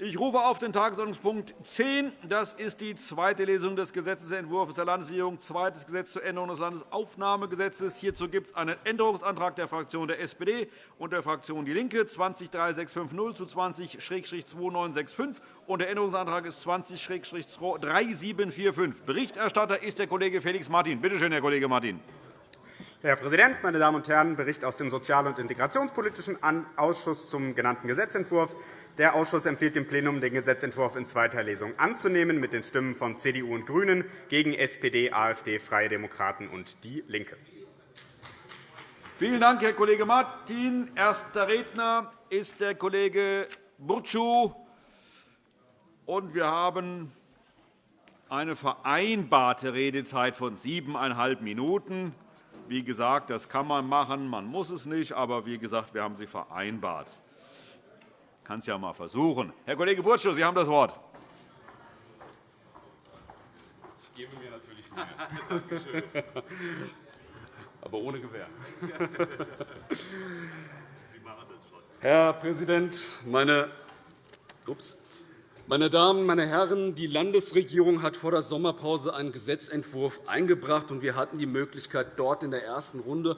Ich rufe auf den Tagesordnungspunkt 10. Das ist die zweite Lesung des Gesetzentwurfs der Landesregierung, zweites Gesetz zur Änderung des Landesaufnahmegesetzes. Hierzu gibt es einen Änderungsantrag der Fraktion der SPD und der Fraktion DIE LINKE 203650 zu 20-2965 und der Änderungsantrag ist 20-3745. Berichterstatter ist der Kollege Felix Martin. Bitte schön, Herr Kollege Martin. Herr Präsident, meine Damen und Herren! Bericht aus dem Sozial- und Integrationspolitischen Ausschuss zum genannten Gesetzentwurf. Der Ausschuss empfiehlt dem Plenum, den Gesetzentwurf in zweiter Lesung anzunehmen, mit den Stimmen von CDU und GRÜNEN gegen SPD, AfD, Freie Demokraten und DIE LINKE. Vielen Dank, Herr Kollege Martin. Erster Redner ist der Kollege Burcu. Und wir haben eine vereinbarte Redezeit von siebeneinhalb Minuten. Wie gesagt, das kann man machen, man muss es nicht, aber wie gesagt, wir haben sie vereinbart kann es ja mal versuchen. Herr Kollege Burtschow, Sie haben das Wort. Ich gebe mir natürlich Mühe. Danke schön. Aber ohne Gewehr. Herr Präsident, meine, ups, meine Damen, meine Herren! Die Landesregierung hat vor der Sommerpause einen Gesetzentwurf eingebracht, und wir hatten die Möglichkeit, dort in der ersten Runde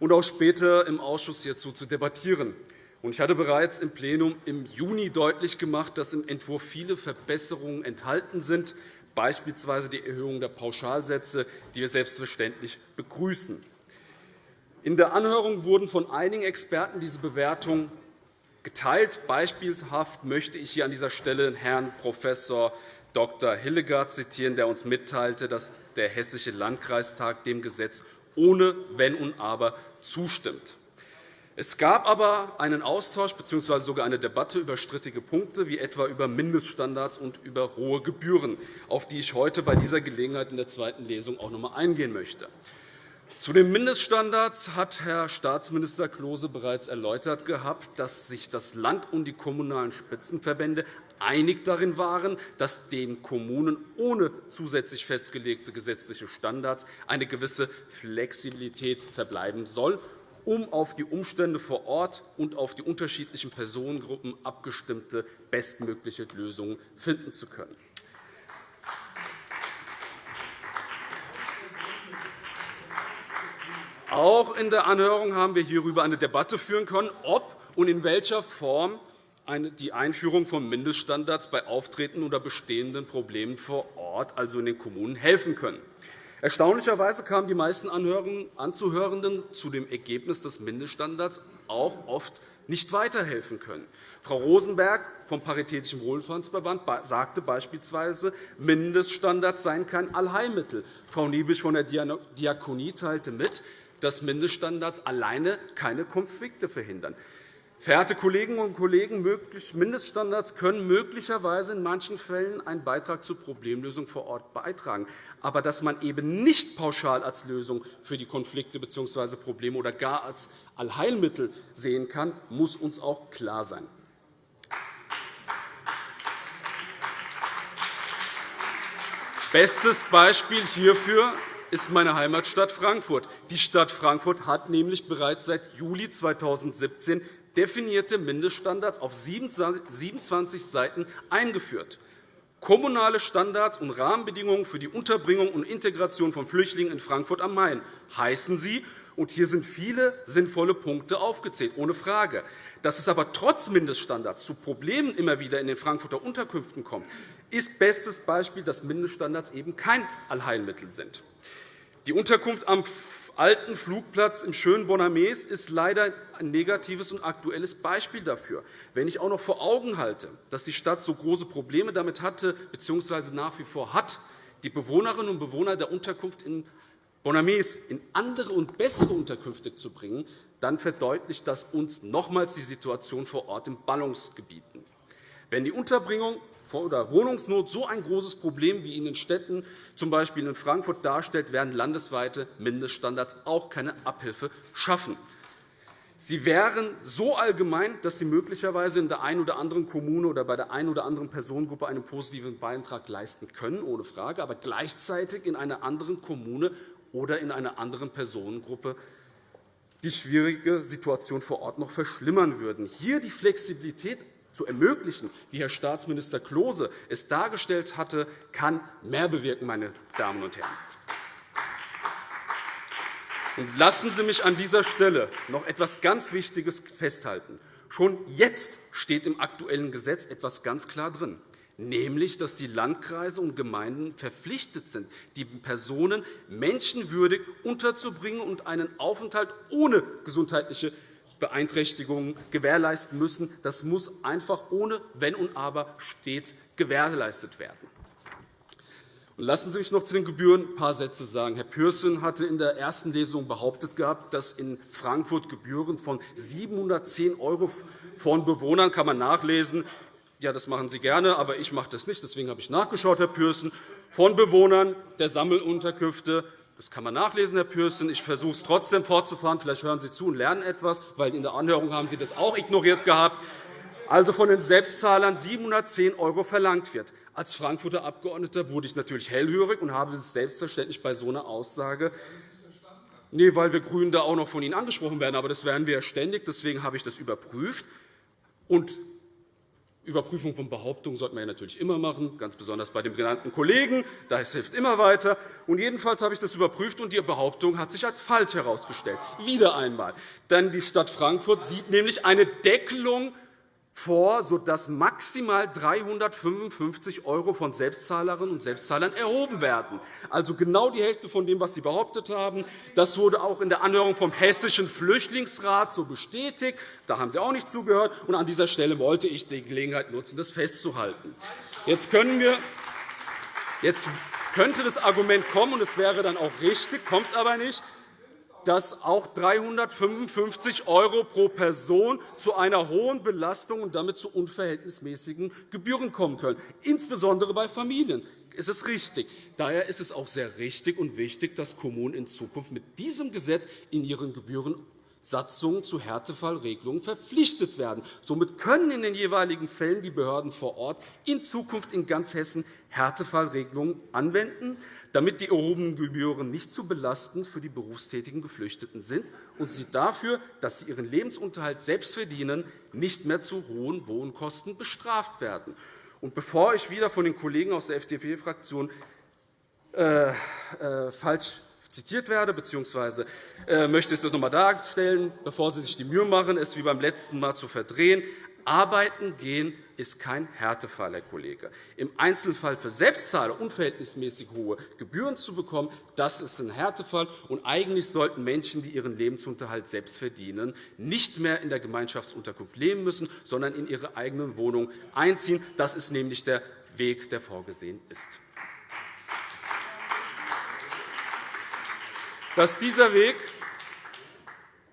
und auch später im Ausschuss hierzu zu debattieren. Ich hatte bereits im Plenum im Juni deutlich gemacht, dass im Entwurf viele Verbesserungen enthalten sind, beispielsweise die Erhöhung der Pauschalsätze, die wir selbstverständlich begrüßen. In der Anhörung wurden von einigen Experten diese Bewertungen geteilt. Beispielhaft möchte ich hier an dieser Stelle Herrn Prof. Dr. Hillegard zitieren, der uns mitteilte, dass der Hessische Landkreistag dem Gesetz ohne Wenn und Aber zustimmt. Es gab aber einen Austausch bzw. sogar eine Debatte über strittige Punkte, wie etwa über Mindeststandards und über hohe Gebühren, auf die ich heute bei dieser Gelegenheit in der zweiten Lesung auch noch einmal eingehen möchte. Zu den Mindeststandards hat Herr Staatsminister Klose bereits erläutert gehabt, dass sich das Land und die kommunalen Spitzenverbände einig darin waren, dass den Kommunen ohne zusätzlich festgelegte gesetzliche Standards eine gewisse Flexibilität verbleiben soll um auf die Umstände vor Ort und auf die unterschiedlichen Personengruppen abgestimmte bestmögliche Lösungen finden zu können. Auch in der Anhörung haben wir hierüber eine Debatte führen können, ob und in welcher Form die Einführung von Mindeststandards bei auftretenden oder bestehenden Problemen vor Ort, also in den Kommunen, helfen können. Erstaunlicherweise kamen die meisten Anzuhörenden zu dem Ergebnis, dass Mindeststandards auch oft nicht weiterhelfen können. Frau Rosenberg vom Paritätischen Wohlfahrtsverband sagte beispielsweise, Mindeststandards seien kein Allheilmittel. Frau Niebisch von der Diakonie teilte mit, dass Mindeststandards alleine keine Konflikte verhindern. Verehrte Kolleginnen und Kollegen, Mindeststandards können möglicherweise in manchen Fällen einen Beitrag zur Problemlösung vor Ort beitragen. Aber dass man eben nicht pauschal als Lösung für die Konflikte bzw. Probleme oder gar als Allheilmittel sehen kann, muss uns auch klar sein. Bestes Beispiel hierfür ist meine Heimatstadt Frankfurt. Die Stadt Frankfurt hat nämlich bereits seit Juli 2017 definierte Mindeststandards auf 27 Seiten eingeführt. Kommunale Standards und Rahmenbedingungen für die Unterbringung und Integration von Flüchtlingen in Frankfurt am Main heißen sie. Und hier sind viele sinnvolle Punkte aufgezählt, ohne Frage. Dass es aber trotz Mindeststandards zu Problemen immer wieder in den Frankfurter Unterkünften kommt, ist bestes Beispiel, dass Mindeststandards eben kein Allheilmittel sind. Die Unterkunft am alten Flugplatz im schönen Bonamés ist leider ein negatives und aktuelles Beispiel dafür. Wenn ich auch noch vor Augen halte, dass die Stadt so große Probleme damit hatte bzw. nach wie vor hat, die Bewohnerinnen und Bewohner der Unterkunft in Bonamés in andere und bessere Unterkünfte zu bringen, dann verdeutlicht das uns nochmals die Situation vor Ort in Ballungsgebieten. Wenn die Unterbringung oder Wohnungsnot so ein großes Problem wie in den Städten, z. B. in Frankfurt, darstellt, werden landesweite Mindeststandards auch keine Abhilfe schaffen. Sie wären so allgemein, dass sie möglicherweise in der einen oder anderen Kommune oder bei der einen oder anderen Personengruppe einen positiven Beitrag leisten können, ohne Frage, aber gleichzeitig in einer anderen Kommune oder in einer anderen Personengruppe die schwierige Situation vor Ort noch verschlimmern würden. Hier die Flexibilität zu ermöglichen, wie Herr Staatsminister Klose es dargestellt hatte, kann mehr bewirken, meine Damen und Herren. Und lassen Sie mich an dieser Stelle noch etwas ganz Wichtiges festhalten. Schon jetzt steht im aktuellen Gesetz etwas ganz klar drin, nämlich dass die Landkreise und Gemeinden verpflichtet sind, die Personen menschenwürdig unterzubringen und einen Aufenthalt ohne gesundheitliche Beeinträchtigungen gewährleisten müssen. Das muss einfach ohne Wenn und Aber stets gewährleistet werden. Lassen Sie mich noch zu den Gebühren ein paar Sätze sagen. Herr Pürsün hatte in der ersten Lesung behauptet, gehabt, dass in Frankfurt Gebühren von 710 € von Bewohnern kann man nachlesen. Ja, das machen Sie gerne, aber ich mache das nicht. Deswegen habe ich nachgeschaut, Herr Pürsün. Von Bewohnern der Sammelunterkünfte das kann man nachlesen, Herr Pürsün. Ich versuche es trotzdem fortzufahren. Vielleicht hören Sie zu und lernen etwas, weil in der Anhörung haben Sie das auch ignoriert gehabt. Also von den Selbstzahlern 710 € verlangt wird. Als Frankfurter Abgeordneter wurde ich natürlich hellhörig und habe es selbstverständlich bei so einer Aussage Nee, weil wir GRÜNEN da auch noch von Ihnen angesprochen werden. Aber das werden wir ja ständig. Deswegen habe ich das überprüft. Und Überprüfung von Behauptungen sollte man ja natürlich immer machen, ganz besonders bei dem genannten Kollegen. Das hilft immer weiter. Und jedenfalls habe ich das überprüft, und die Behauptung hat sich als falsch herausgestellt. Wieder einmal. Denn die Stadt Frankfurt sieht nämlich eine Deckelung vor, sodass maximal 355 € von Selbstzahlerinnen und Selbstzahlern erhoben werden. Also genau die Hälfte von dem, was Sie behauptet haben. Das wurde auch in der Anhörung vom Hessischen Flüchtlingsrat so bestätigt. Da haben Sie auch nicht zugehört. Und an dieser Stelle wollte ich die Gelegenheit nutzen, das festzuhalten. Jetzt können wir Jetzt könnte das Argument kommen, und es wäre dann auch richtig, kommt aber nicht, dass auch 355 € pro Person zu einer hohen Belastung und damit zu unverhältnismäßigen Gebühren kommen können, insbesondere bei Familien. Das ist richtig. Daher ist es auch sehr richtig und wichtig, dass Kommunen in Zukunft mit diesem Gesetz in ihren Gebühren Satzungen zu Härtefallregelungen verpflichtet werden. Somit können in den jeweiligen Fällen die Behörden vor Ort in Zukunft in ganz Hessen Härtefallregelungen anwenden, damit die erhobenen Gebühren nicht zu belastend für die berufstätigen Geflüchteten sind und sie dafür, dass sie ihren Lebensunterhalt selbst verdienen, nicht mehr zu hohen Wohnkosten bestraft werden. Und bevor ich wieder von den Kollegen aus der FDP-Fraktion äh, äh, falsch zitiert werde, bzw. Äh, möchte ich es noch einmal darstellen, bevor Sie sich die Mühe machen, es wie beim letzten Mal zu verdrehen. Arbeiten gehen ist kein Härtefall, Herr Kollege. Im Einzelfall für Selbstzahler unverhältnismäßig hohe Gebühren zu bekommen, das ist ein Härtefall. Und eigentlich sollten Menschen, die ihren Lebensunterhalt selbst verdienen, nicht mehr in der Gemeinschaftsunterkunft leben müssen, sondern in ihre eigenen Wohnungen einziehen. Das ist nämlich der Weg, der vorgesehen ist. Dass dieser Weg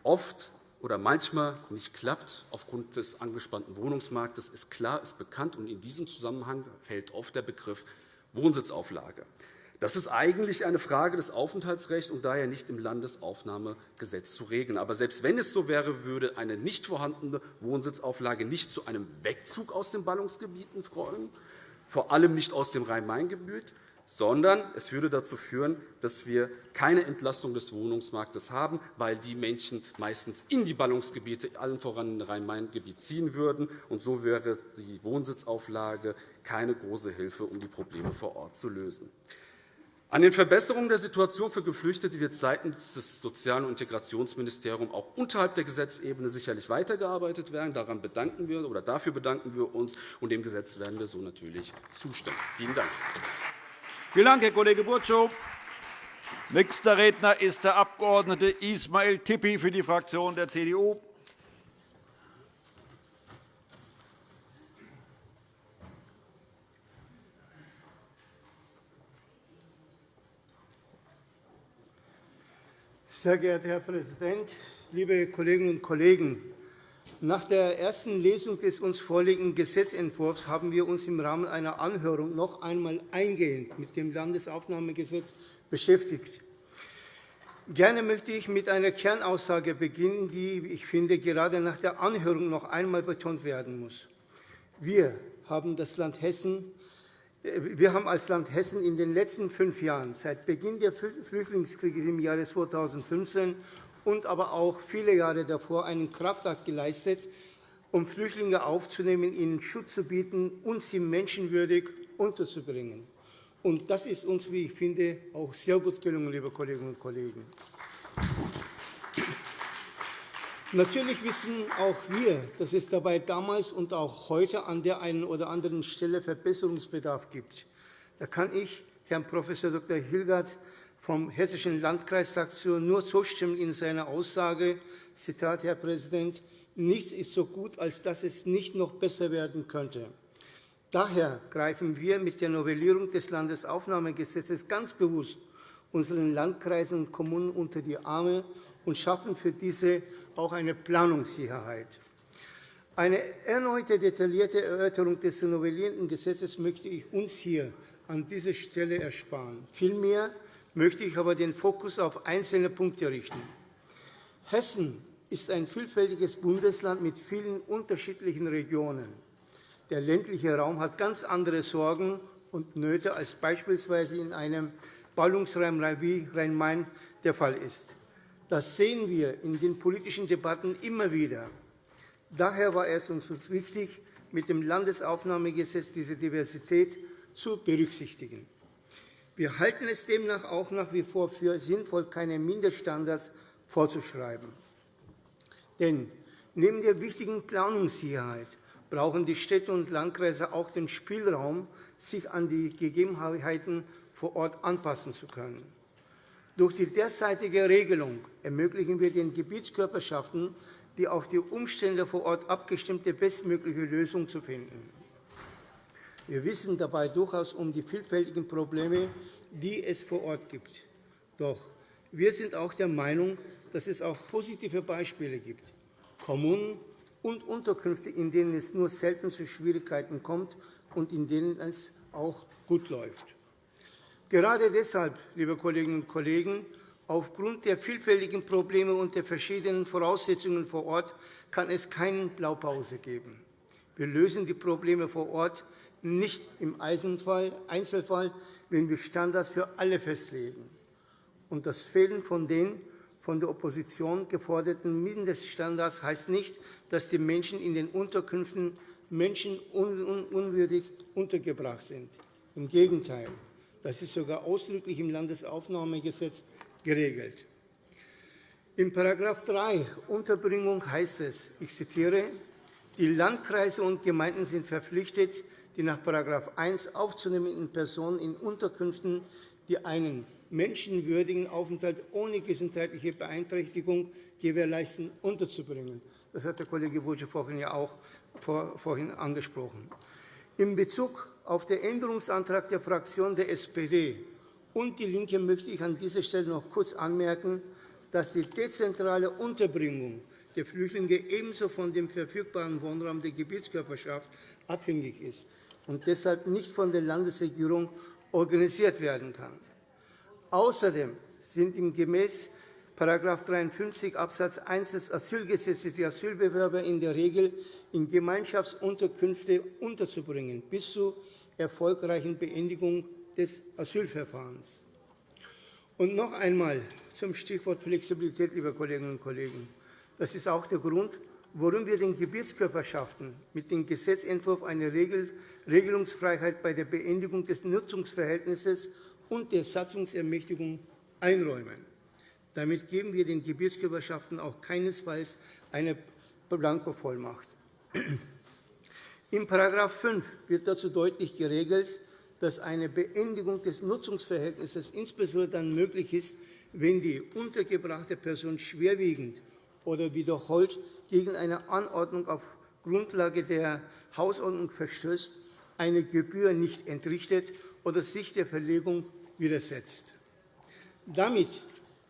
oft oder manchmal nicht klappt aufgrund des angespannten Wohnungsmarktes, ist klar, ist bekannt. Und in diesem Zusammenhang fällt oft der Begriff Wohnsitzauflage. Das ist eigentlich eine Frage des Aufenthaltsrechts und daher nicht im Landesaufnahmegesetz zu regeln. Aber selbst wenn es so wäre, würde eine nicht vorhandene Wohnsitzauflage nicht zu einem Wegzug aus den Ballungsgebieten folgen, vor allem nicht aus dem Rhein-Main-Gebiet, sondern es würde dazu führen, dass wir keine Entlastung des Wohnungsmarktes haben, weil die Menschen meistens in die Ballungsgebiete, allen voran in Rhein-Main-Gebiet, ziehen würden. Und so wäre die Wohnsitzauflage keine große Hilfe, um die Probleme vor Ort zu lösen. An den Verbesserungen der Situation für Geflüchtete wird seitens des Sozial- und Integrationsministeriums auch unterhalb der Gesetzebene sicherlich weitergearbeitet werden. Daran bedanken wir, oder dafür bedanken wir uns, und dem Gesetz werden wir so natürlich zustimmen. Vielen Dank. Vielen Dank, Herr Kollege Burtschow. Nächster Redner ist der Abg. Ismail Tippi für die Fraktion der CDU. Sehr geehrter Herr Präsident, liebe Kolleginnen und Kollegen! Nach der ersten Lesung des uns vorliegenden Gesetzentwurfs haben wir uns im Rahmen einer Anhörung noch einmal eingehend mit dem Landesaufnahmegesetz beschäftigt. Gerne möchte ich mit einer Kernaussage beginnen, die, ich finde, gerade nach der Anhörung noch einmal betont werden muss. Wir haben, das Land Hessen, wir haben als Land Hessen in den letzten fünf Jahren, seit Beginn der Flüchtlingskrise im Jahre 2015 und aber auch viele Jahre davor einen Kraftakt geleistet, um Flüchtlinge aufzunehmen, ihnen Schutz zu bieten und sie menschenwürdig unterzubringen. Und das ist uns, wie ich finde, auch sehr gut gelungen, liebe Kolleginnen und Kollegen. Natürlich wissen auch wir, dass es dabei damals und auch heute an der einen oder anderen Stelle Verbesserungsbedarf gibt. Da kann ich Herrn Prof. Dr. Hilgert vom Hessischen Landkreisfraktion nur zustimmen in seiner Aussage, Zitat, Herr Präsident, nichts ist so gut, als dass es nicht noch besser werden könnte. Daher greifen wir mit der Novellierung des Landesaufnahmegesetzes ganz bewusst unseren Landkreisen und Kommunen unter die Arme und schaffen für diese auch eine Planungssicherheit. Eine erneute detaillierte Erörterung des zu novellierenden Gesetzes möchte ich uns hier an dieser Stelle ersparen. Vielmehr möchte ich aber den Fokus auf einzelne Punkte richten. Hessen ist ein vielfältiges Bundesland mit vielen unterschiedlichen Regionen. Der ländliche Raum hat ganz andere Sorgen und Nöte als beispielsweise in einem Ballungsraum wie Rhein-Main der Fall ist. Das sehen wir in den politischen Debatten immer wieder. Daher war es uns wichtig, mit dem Landesaufnahmegesetz diese Diversität zu berücksichtigen. Wir halten es demnach auch nach wie vor für sinnvoll, keine Mindeststandards vorzuschreiben. Denn neben der wichtigen Planungssicherheit brauchen die Städte und Landkreise auch den Spielraum, sich an die Gegebenheiten vor Ort anpassen zu können. Durch die derzeitige Regelung ermöglichen wir den Gebietskörperschaften, die auf die Umstände vor Ort abgestimmte bestmögliche Lösung zu finden. Wir wissen dabei durchaus um die vielfältigen Probleme, die es vor Ort gibt. Doch wir sind auch der Meinung, dass es auch positive Beispiele gibt. Kommunen und Unterkünfte, in denen es nur selten zu Schwierigkeiten kommt und in denen es auch gut läuft. Gerade deshalb, liebe Kolleginnen und Kollegen, aufgrund der vielfältigen Probleme und der verschiedenen Voraussetzungen vor Ort kann es keine Blaupause geben. Wir lösen die Probleme vor Ort nicht im Einzelfall, wenn wir Standards für alle festlegen. Und das Fehlen von den von der Opposition geforderten Mindeststandards heißt nicht, dass die Menschen in den Unterkünften menschenunwürdig untergebracht sind. Im Gegenteil. Das ist sogar ausdrücklich im Landesaufnahmegesetz geregelt. In § 3 Unterbringung heißt es, ich zitiere, die Landkreise und Gemeinden sind verpflichtet, die nach § 1 aufzunehmenden Personen in Unterkünften, die einen menschenwürdigen Aufenthalt ohne gesundheitliche Beeinträchtigung gewährleisten, unterzubringen. Das hat der Kollege Burtsche vorhin ja auch vorhin angesprochen. In Bezug auf den Änderungsantrag der Fraktion der SPD und DIE LINKE möchte ich an dieser Stelle noch kurz anmerken, dass die dezentrale Unterbringung der Flüchtlinge ebenso von dem verfügbaren Wohnraum der Gebietskörperschaft abhängig ist und deshalb nicht von der Landesregierung organisiert werden kann. Außerdem sind im gemäß § 53 Abs. 1 des Asylgesetzes die Asylbewerber in der Regel in Gemeinschaftsunterkünfte unterzubringen, bis zur erfolgreichen Beendigung des Asylverfahrens. Und noch einmal zum Stichwort Flexibilität, liebe Kolleginnen und Kollegen. Das ist auch der Grund, warum wir den Gebietskörperschaften mit dem Gesetzentwurf eine Regelungsfreiheit bei der Beendigung des Nutzungsverhältnisses und der Satzungsermächtigung einräumen. Damit geben wir den Gebietskörperschaften auch keinesfalls eine Blankovollmacht. In § 5 wird dazu deutlich geregelt, dass eine Beendigung des Nutzungsverhältnisses insbesondere dann möglich ist, wenn die untergebrachte Person schwerwiegend oder wiederholt gegen eine Anordnung auf Grundlage der Hausordnung verstößt, eine Gebühr nicht entrichtet oder sich der Verlegung widersetzt. Damit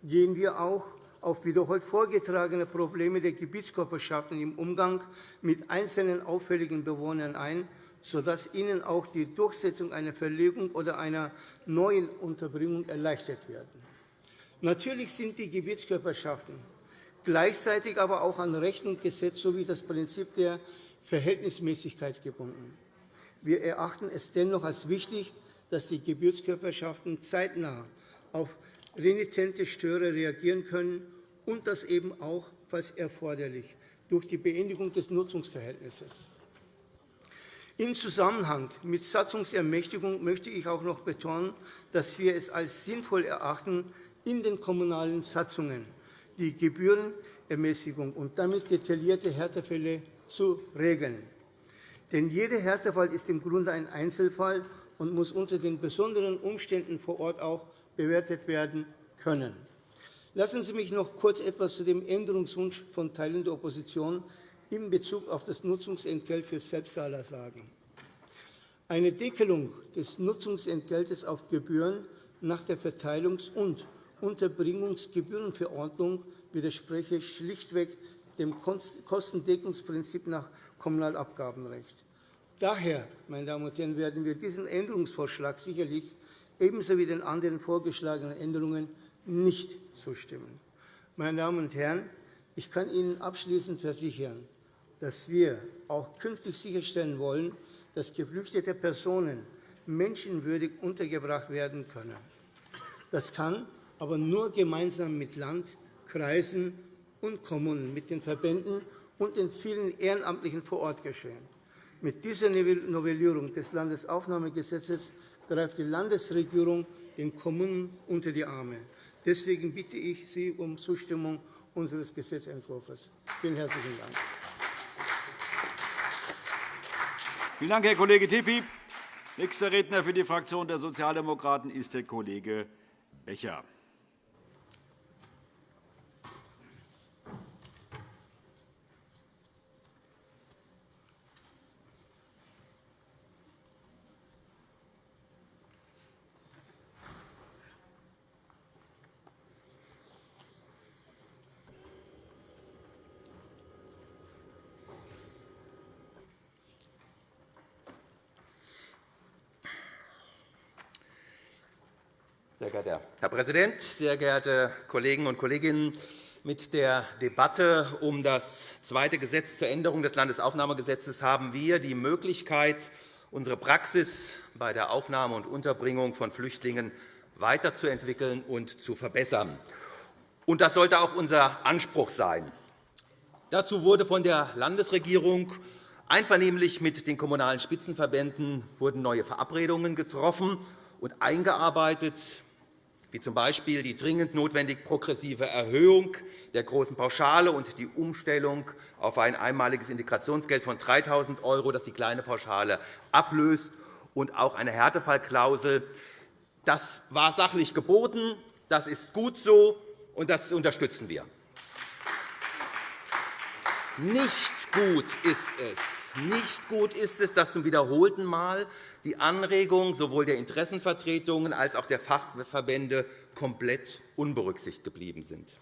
gehen wir auch auf wiederholt vorgetragene Probleme der Gebietskörperschaften im Umgang mit einzelnen auffälligen Bewohnern ein, sodass ihnen auch die Durchsetzung einer Verlegung oder einer neuen Unterbringung erleichtert wird. Natürlich sind die Gebietskörperschaften gleichzeitig aber auch an Recht und Gesetz sowie das Prinzip der Verhältnismäßigkeit gebunden. Wir erachten es dennoch als wichtig, dass die Gebietskörperschaften zeitnah auf renitente Störer reagieren können und das eben auch, falls erforderlich, durch die Beendigung des Nutzungsverhältnisses. Im Zusammenhang mit Satzungsermächtigung möchte ich auch noch betonen, dass wir es als sinnvoll erachten, in den kommunalen Satzungen die Gebührenermäßigung und damit detaillierte Härtefälle zu regeln. Denn jeder Härtefall ist im Grunde ein Einzelfall und muss unter den besonderen Umständen vor Ort auch bewertet werden können. Lassen Sie mich noch kurz etwas zu dem Änderungswunsch von Teilen der Opposition in Bezug auf das Nutzungsentgelt für Selbstzahler sagen. Eine Deckelung des Nutzungsentgeltes auf Gebühren nach der Verteilungs- und Unterbringungsgebührenverordnung widerspreche schlichtweg dem Kostendeckungsprinzip nach Kommunalabgabenrecht. Daher meine Damen und Herren, werden wir diesen Änderungsvorschlag sicherlich ebenso wie den anderen vorgeschlagenen Änderungen nicht zustimmen. Meine Damen und Herren, ich kann Ihnen abschließend versichern, dass wir auch künftig sicherstellen wollen, dass geflüchtete Personen menschenwürdig untergebracht werden können. Das kann aber nur gemeinsam mit Land, Kreisen und Kommunen, mit den Verbänden und den vielen Ehrenamtlichen vor Ort geschehen. Mit dieser Novellierung des Landesaufnahmegesetzes greift die Landesregierung den Kommunen unter die Arme. Deswegen bitte ich Sie um Zustimmung unseres Gesetzentwurfs. Vielen herzlichen Dank. Vielen Dank, Herr Kollege Tipi. Nächster Redner für die Fraktion der Sozialdemokraten ist der Kollege Becher. Sehr geehrter Herr Präsident, sehr geehrte Kolleginnen und Kollegen! Mit der Debatte um das zweite Gesetz zur Änderung des Landesaufnahmegesetzes haben wir die Möglichkeit, unsere Praxis bei der Aufnahme und Unterbringung von Flüchtlingen weiterzuentwickeln und zu verbessern. Das sollte auch unser Anspruch sein. Dazu wurde von der Landesregierung einvernehmlich mit den Kommunalen Spitzenverbänden wurden neue Verabredungen getroffen und eingearbeitet wie z.B. die dringend notwendig progressive Erhöhung der großen Pauschale und die Umstellung auf ein einmaliges Integrationsgeld von 3.000 €, das die kleine Pauschale ablöst, und auch eine Härtefallklausel. Das war sachlich geboten, das ist gut so, und das unterstützen wir. Nicht gut ist es, nicht gut ist es, dass zum wiederholten Mal die Anregungen sowohl der Interessenvertretungen als auch der Fachverbände komplett unberücksichtigt geblieben sind.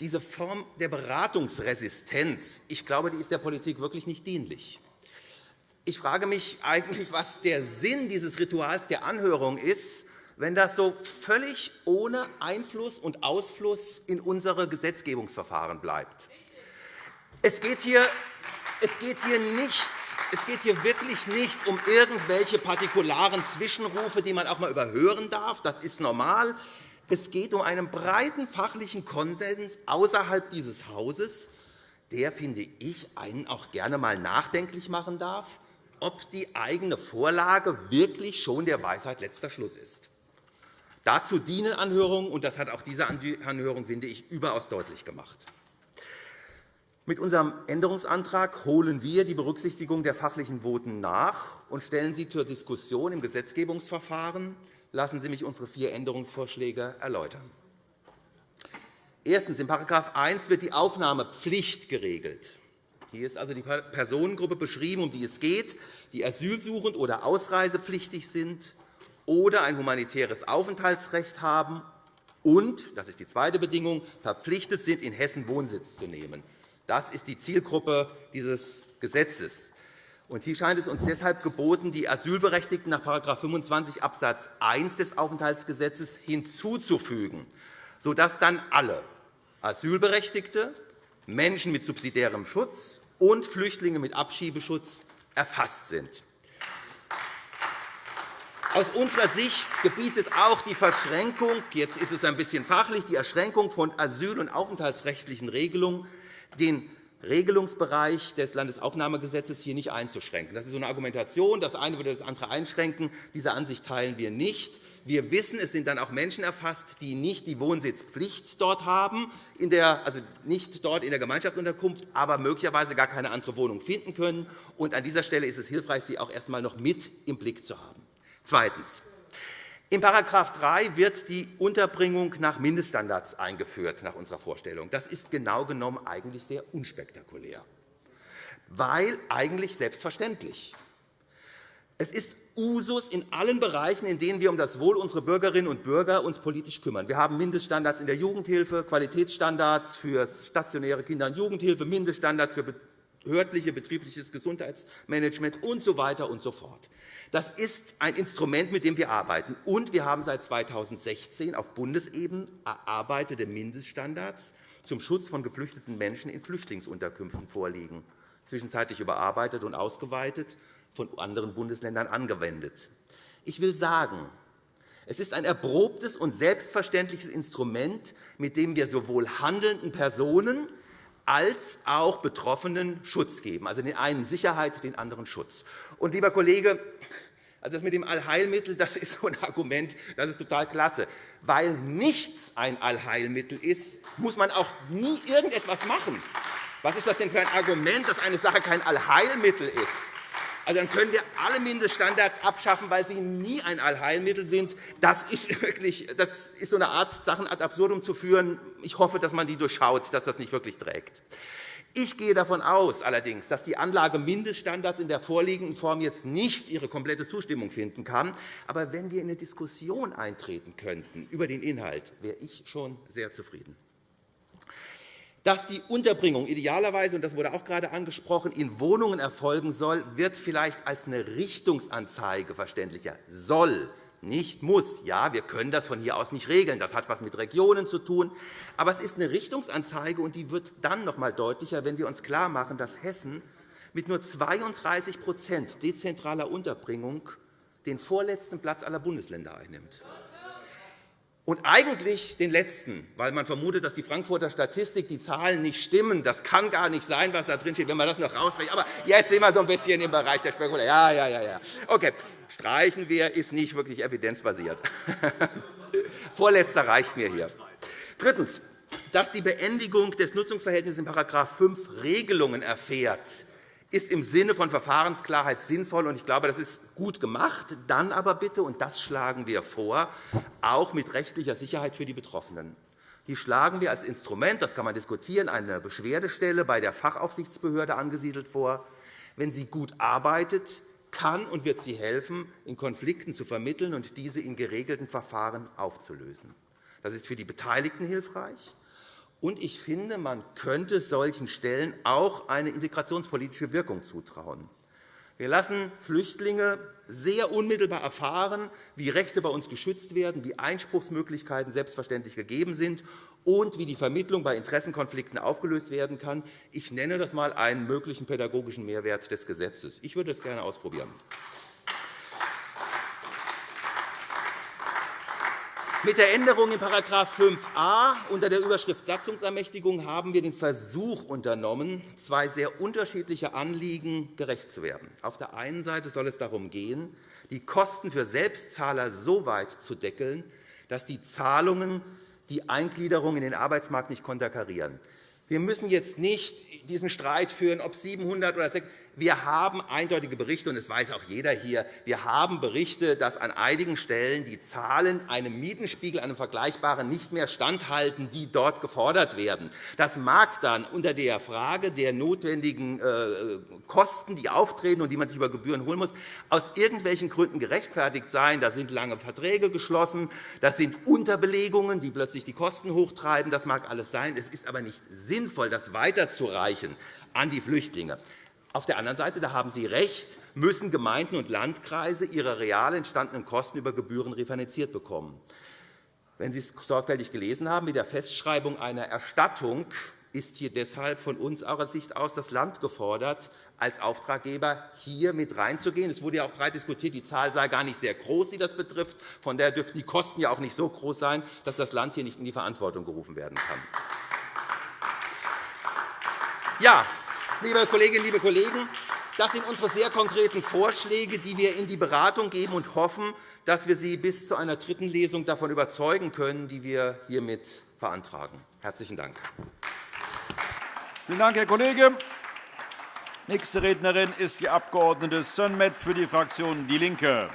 Diese Form der Beratungsresistenz ich glaube, die ist der Politik wirklich nicht dienlich. Ich frage mich eigentlich, was der Sinn dieses Rituals der Anhörung ist, wenn das so völlig ohne Einfluss und Ausfluss in unsere Gesetzgebungsverfahren bleibt. Es geht hier, es geht hier nicht es geht hier wirklich nicht um irgendwelche partikularen Zwischenrufe, die man auch einmal überhören darf. Das ist normal. Es geht um einen breiten fachlichen Konsens außerhalb dieses Hauses, der, finde ich, einen auch gerne einmal nachdenklich machen darf, ob die eigene Vorlage wirklich schon der Weisheit letzter Schluss ist. Dazu dienen Anhörungen, und das hat auch diese Anhörung, finde ich, überaus deutlich gemacht. Mit unserem Änderungsantrag holen wir die Berücksichtigung der fachlichen Voten nach und stellen sie zur Diskussion im Gesetzgebungsverfahren. Lassen Sie mich unsere vier Änderungsvorschläge erläutern. Erstens. In § 1 wird die Aufnahmepflicht geregelt. Hier ist also die Personengruppe beschrieben, um die es geht, die asylsuchend oder ausreisepflichtig sind oder ein humanitäres Aufenthaltsrecht haben und, das ist die zweite Bedingung, verpflichtet sind, in Hessen Wohnsitz zu nehmen. Das ist die Zielgruppe dieses Gesetzes. Hier scheint es uns deshalb geboten, die Asylberechtigten nach § 25 Abs. 1 des Aufenthaltsgesetzes hinzuzufügen, sodass dann alle Asylberechtigte, Menschen mit subsidiärem Schutz und Flüchtlinge mit Abschiebeschutz erfasst sind. Aus unserer Sicht gebietet auch die Verschränkung, jetzt ist es ein bisschen fachlich, die Erschränkung von asyl- und aufenthaltsrechtlichen Regelungen den Regelungsbereich des Landesaufnahmegesetzes hier nicht einzuschränken. Das ist so eine Argumentation. Das eine würde das andere einschränken. Diese Ansicht teilen wir nicht. Wir wissen, es sind dann auch Menschen erfasst, die nicht die Wohnsitzpflicht dort haben, der, also nicht dort in der Gemeinschaftsunterkunft, aber möglicherweise gar keine andere Wohnung finden können. Und an dieser Stelle ist es hilfreich, sie auch erst einmal noch mit im Blick zu haben. Zweitens. In § 3 wird die Unterbringung nach Mindeststandards eingeführt, nach unserer Vorstellung. Das ist genau genommen eigentlich sehr unspektakulär, weil eigentlich selbstverständlich. Es ist Usus in allen Bereichen, in denen wir um das Wohl unserer Bürgerinnen und Bürger uns politisch kümmern. Wir haben Mindeststandards in der Jugendhilfe, Qualitätsstandards für stationäre Kinder- und Jugendhilfe, Mindeststandards für behördliche betriebliches Gesundheitsmanagement usw. So weiter und so fort. Das ist ein Instrument, mit dem wir arbeiten. Und wir haben seit 2016 auf Bundesebene erarbeitete Mindeststandards zum Schutz von geflüchteten Menschen in Flüchtlingsunterkünften vorliegen, zwischenzeitlich überarbeitet und ausgeweitet, von anderen Bundesländern angewendet. Ich will sagen, es ist ein erprobtes und selbstverständliches Instrument, mit dem wir sowohl handelnden Personen als auch Betroffenen Schutz geben, also den einen Sicherheit, den anderen Schutz. Und, lieber Kollege, also das mit dem Allheilmittel das ist so ein Argument, das ist total klasse. Weil nichts ein Allheilmittel ist, muss man auch nie irgendetwas machen. Was ist das denn für ein Argument, dass eine Sache kein Allheilmittel ist? Also dann können wir alle Mindeststandards abschaffen, weil sie nie ein Allheilmittel sind. Das ist, wirklich, das ist so eine Art, Sachen ad absurdum zu führen. Ich hoffe, dass man die durchschaut, dass das nicht wirklich trägt. Ich gehe davon aus, allerdings, dass die Anlage Mindeststandards in der vorliegenden Form jetzt nicht ihre komplette Zustimmung finden kann. Aber wenn wir in eine Diskussion eintreten könnten über den Inhalt, wäre ich schon sehr zufrieden. Dass die Unterbringung idealerweise, und das wurde auch gerade angesprochen, in Wohnungen erfolgen soll, wird vielleicht als eine Richtungsanzeige verständlicher. Soll, nicht muss. Ja, wir können das von hier aus nicht regeln. Das hat etwas mit Regionen zu tun. Aber es ist eine Richtungsanzeige, und die wird dann noch einmal deutlicher, wenn wir uns klarmachen, dass Hessen mit nur 32% dezentraler Unterbringung den vorletzten Platz aller Bundesländer einnimmt und eigentlich den letzten, weil man vermutet, dass die Frankfurter Statistik die Zahlen nicht stimmen. Das kann gar nicht sein, was da drin steht, wenn man das noch rausrechnet. Aber jetzt sind wir so ein bisschen im Bereich der Spekulation. Ja, ja, ja, ja. Okay, streichen wir, ist nicht wirklich evidenzbasiert. Vorletzter reicht mir hier. Drittens, dass die Beendigung des Nutzungsverhältnisses in § 5 Regelungen erfährt ist im Sinne von Verfahrensklarheit sinnvoll, und ich glaube, das ist gut gemacht. Dann aber bitte, und das schlagen wir vor, auch mit rechtlicher Sicherheit für die Betroffenen. Die schlagen wir als Instrument, das kann man diskutieren, eine Beschwerdestelle bei der Fachaufsichtsbehörde angesiedelt vor. Wenn sie gut arbeitet, kann und wird sie helfen, in Konflikten zu vermitteln und diese in geregelten Verfahren aufzulösen. Das ist für die Beteiligten hilfreich. Und ich finde, man könnte solchen Stellen auch eine integrationspolitische Wirkung zutrauen. Wir lassen Flüchtlinge sehr unmittelbar erfahren, wie Rechte bei uns geschützt werden, wie Einspruchsmöglichkeiten selbstverständlich gegeben sind und wie die Vermittlung bei Interessenkonflikten aufgelöst werden kann. Ich nenne das einmal einen möglichen pädagogischen Mehrwert des Gesetzes. Ich würde das gerne ausprobieren. Mit der Änderung in § 5a unter der Überschrift Satzungsermächtigung haben wir den Versuch unternommen, zwei sehr unterschiedliche Anliegen gerecht zu werden. Auf der einen Seite soll es darum gehen, die Kosten für Selbstzahler so weit zu deckeln, dass die Zahlungen die Eingliederung in den Arbeitsmarkt nicht konterkarieren. Wir müssen jetzt nicht diesen Streit führen, ob 700 oder 600. Wir haben eindeutige Berichte, und das weiß auch jeder hier. Wir haben Berichte, dass an einigen Stellen die Zahlen einem Mietenspiegel, einem vergleichbaren, nicht mehr standhalten, die dort gefordert werden. Das mag dann unter der Frage der notwendigen äh, Kosten, die auftreten und die man sich über Gebühren holen muss, aus irgendwelchen Gründen gerechtfertigt sein. Da sind lange Verträge geschlossen, das sind Unterbelegungen, die plötzlich die Kosten hochtreiben. Das mag alles sein. Es ist aber nicht sinnvoll, das weiterzureichen an die Flüchtlinge. Auf der anderen Seite, da haben Sie recht, müssen Gemeinden und Landkreise ihre real entstandenen Kosten über Gebühren refinanziert bekommen. Wenn Sie es sorgfältig gelesen haben, mit der Festschreibung einer Erstattung ist hier deshalb von unserer Sicht aus das Land gefordert, als Auftraggeber hier mit reinzugehen. Es wurde ja auch breit diskutiert, die Zahl sei gar nicht sehr groß, die das betrifft. Von daher dürften die Kosten ja auch nicht so groß sein, dass das Land hier nicht in die Verantwortung gerufen werden kann. Ja, liebe Kolleginnen, liebe Kollegen, das sind unsere sehr konkreten Vorschläge, die wir in die Beratung geben und hoffen, dass wir Sie bis zu einer dritten Lesung davon überzeugen können, die wir hiermit beantragen. – Herzlichen Dank. Vielen Dank, Herr Kollege. Nächste Rednerin ist die Abg. Sönmez für die Fraktion DIE LINKE.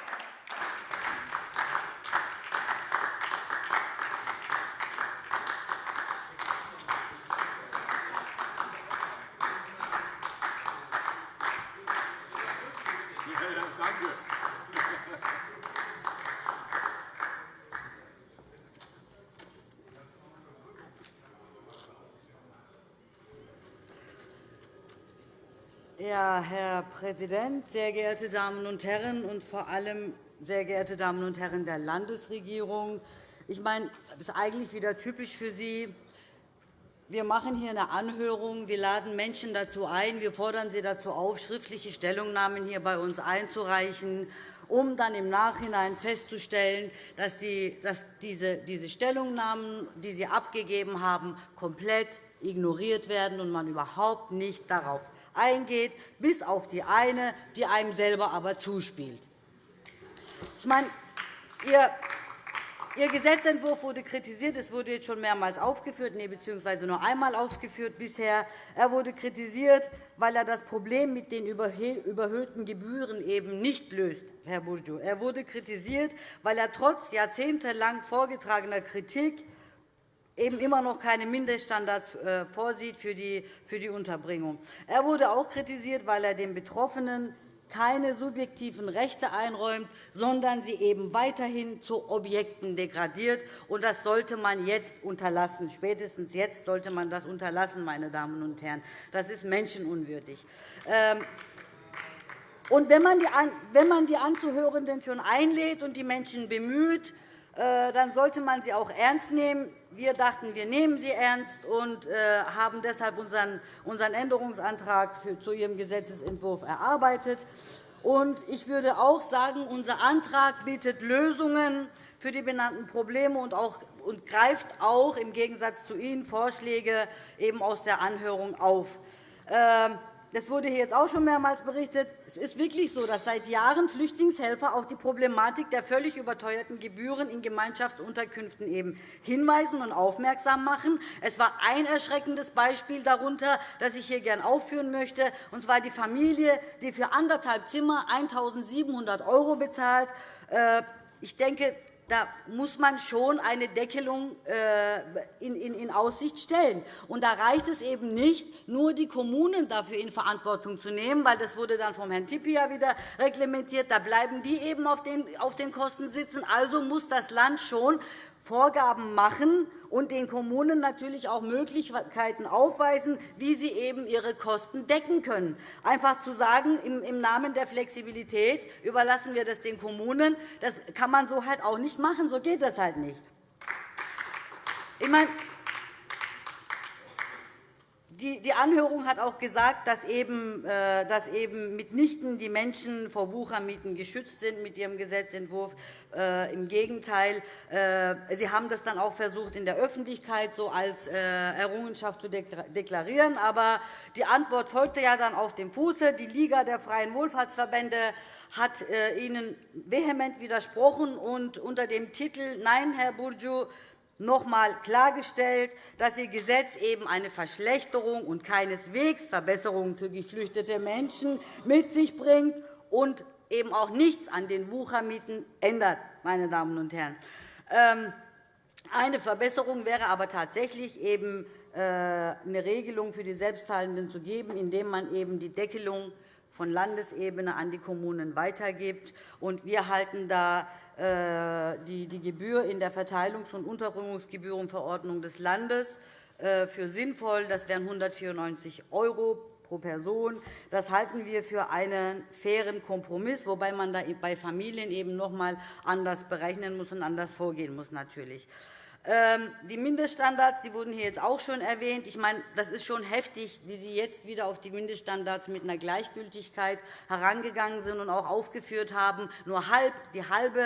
Herr Präsident, sehr geehrte Damen und Herren und vor allem sehr geehrte Damen und Herren der Landesregierung! Ich meine, das ist eigentlich wieder typisch für Sie. Wir machen hier eine Anhörung. Wir laden Menschen dazu ein. Wir fordern sie dazu auf, schriftliche Stellungnahmen hier bei uns einzureichen, um dann im Nachhinein festzustellen, dass, die, dass diese, diese Stellungnahmen, die Sie abgegeben haben, komplett ignoriert werden und man überhaupt nicht darauf eingeht, bis auf die eine, die einem selber aber zuspielt. Ich meine, Ihr Ihr Gesetzentwurf wurde kritisiert. Es wurde jetzt schon mehrmals aufgeführt, nee, beziehungsweise nur einmal aufgeführt bisher. Er wurde kritisiert, weil er das Problem mit den überhöhten Gebühren eben nicht löst, Herr Bourdieu. Er wurde kritisiert, weil er trotz jahrzehntelang vorgetragener Kritik eben immer noch keine Mindeststandards äh, vorsieht für die Unterbringung. Er wurde auch kritisiert, weil er den Betroffenen keine subjektiven Rechte einräumt, sondern sie eben weiterhin zu Objekten degradiert. Das sollte man jetzt unterlassen. Spätestens jetzt sollte man das unterlassen, meine Damen und Herren. Das ist menschenunwürdig. Ähm, wenn man die Anzuhörenden schon einlädt und die Menschen bemüht, äh, dann sollte man sie auch ernst nehmen. Wir dachten, wir nehmen sie ernst und äh, haben deshalb unseren Änderungsantrag zu Ihrem Gesetzentwurf erarbeitet. Ich würde auch sagen, unser Antrag bietet Lösungen für die benannten Probleme und greift auch im Gegensatz zu Ihnen Vorschläge eben aus der Anhörung auf. Das wurde hier jetzt auch schon mehrmals berichtet. Es ist wirklich so, dass seit Jahren Flüchtlingshelfer auf die Problematik der völlig überteuerten Gebühren in Gemeinschaftsunterkünften eben hinweisen und aufmerksam machen. Es war ein erschreckendes Beispiel darunter, das ich hier gerne aufführen möchte, und zwar die Familie, die für anderthalb Zimmer 1.700 € bezahlt. Äh, ich denke, da muss man schon eine Deckelung äh, in Aussicht stellen. Und da reicht es eben nicht, nur die Kommunen dafür in Verantwortung zu nehmen, weil das wurde dann vom Herrn Tippi ja wieder reglementiert. Da bleiben die eben auf den Kosten sitzen. Also muss das Land schon Vorgaben machen und den Kommunen natürlich auch Möglichkeiten aufweisen, wie sie eben ihre Kosten decken können. Einfach zu sagen, im Namen der Flexibilität überlassen wir das den Kommunen, das kann man so halt auch nicht machen. So geht das halt nicht. Ich meine, die Anhörung hat auch gesagt, dass eben, äh, dass eben mitnichten die Menschen vor Wuchermieten geschützt sind mit ihrem Gesetzentwurf. Äh, Im Gegenteil, äh, Sie haben das dann auch versucht, in der Öffentlichkeit so als Errungenschaft zu deklarieren. Aber die Antwort folgte ja dann auf dem Fuße. Die Liga der Freien Wohlfahrtsverbände hat Ihnen vehement widersprochen und unter dem Titel Nein, Herr Bourdieu, noch einmal klargestellt, dass Ihr Gesetz eben eine Verschlechterung und keineswegs Verbesserungen für geflüchtete Menschen mit sich bringt und eben auch nichts an den Wuchermieten ändert. Meine Damen und Herren. Ähm, eine Verbesserung wäre aber tatsächlich eben äh, eine Regelung für die Selbstzahlenden zu geben, indem man eben die Deckelung von Landesebene an die Kommunen weitergibt. Wir halten da äh, die Gebühr in der Verteilungs- und Unterbringungsgebührenverordnung des Landes äh, für sinnvoll. Das wären 194 € pro Person. Das halten wir für einen fairen Kompromiss, wobei man da bei Familien eben noch einmal anders berechnen muss und anders vorgehen muss. Natürlich. Ähm, die Mindeststandards die wurden hier jetzt auch schon erwähnt. Ich meine, das ist schon heftig, wie Sie jetzt wieder auf die Mindeststandards mit einer Gleichgültigkeit herangegangen sind und auch aufgeführt haben. Nur halb, die halbe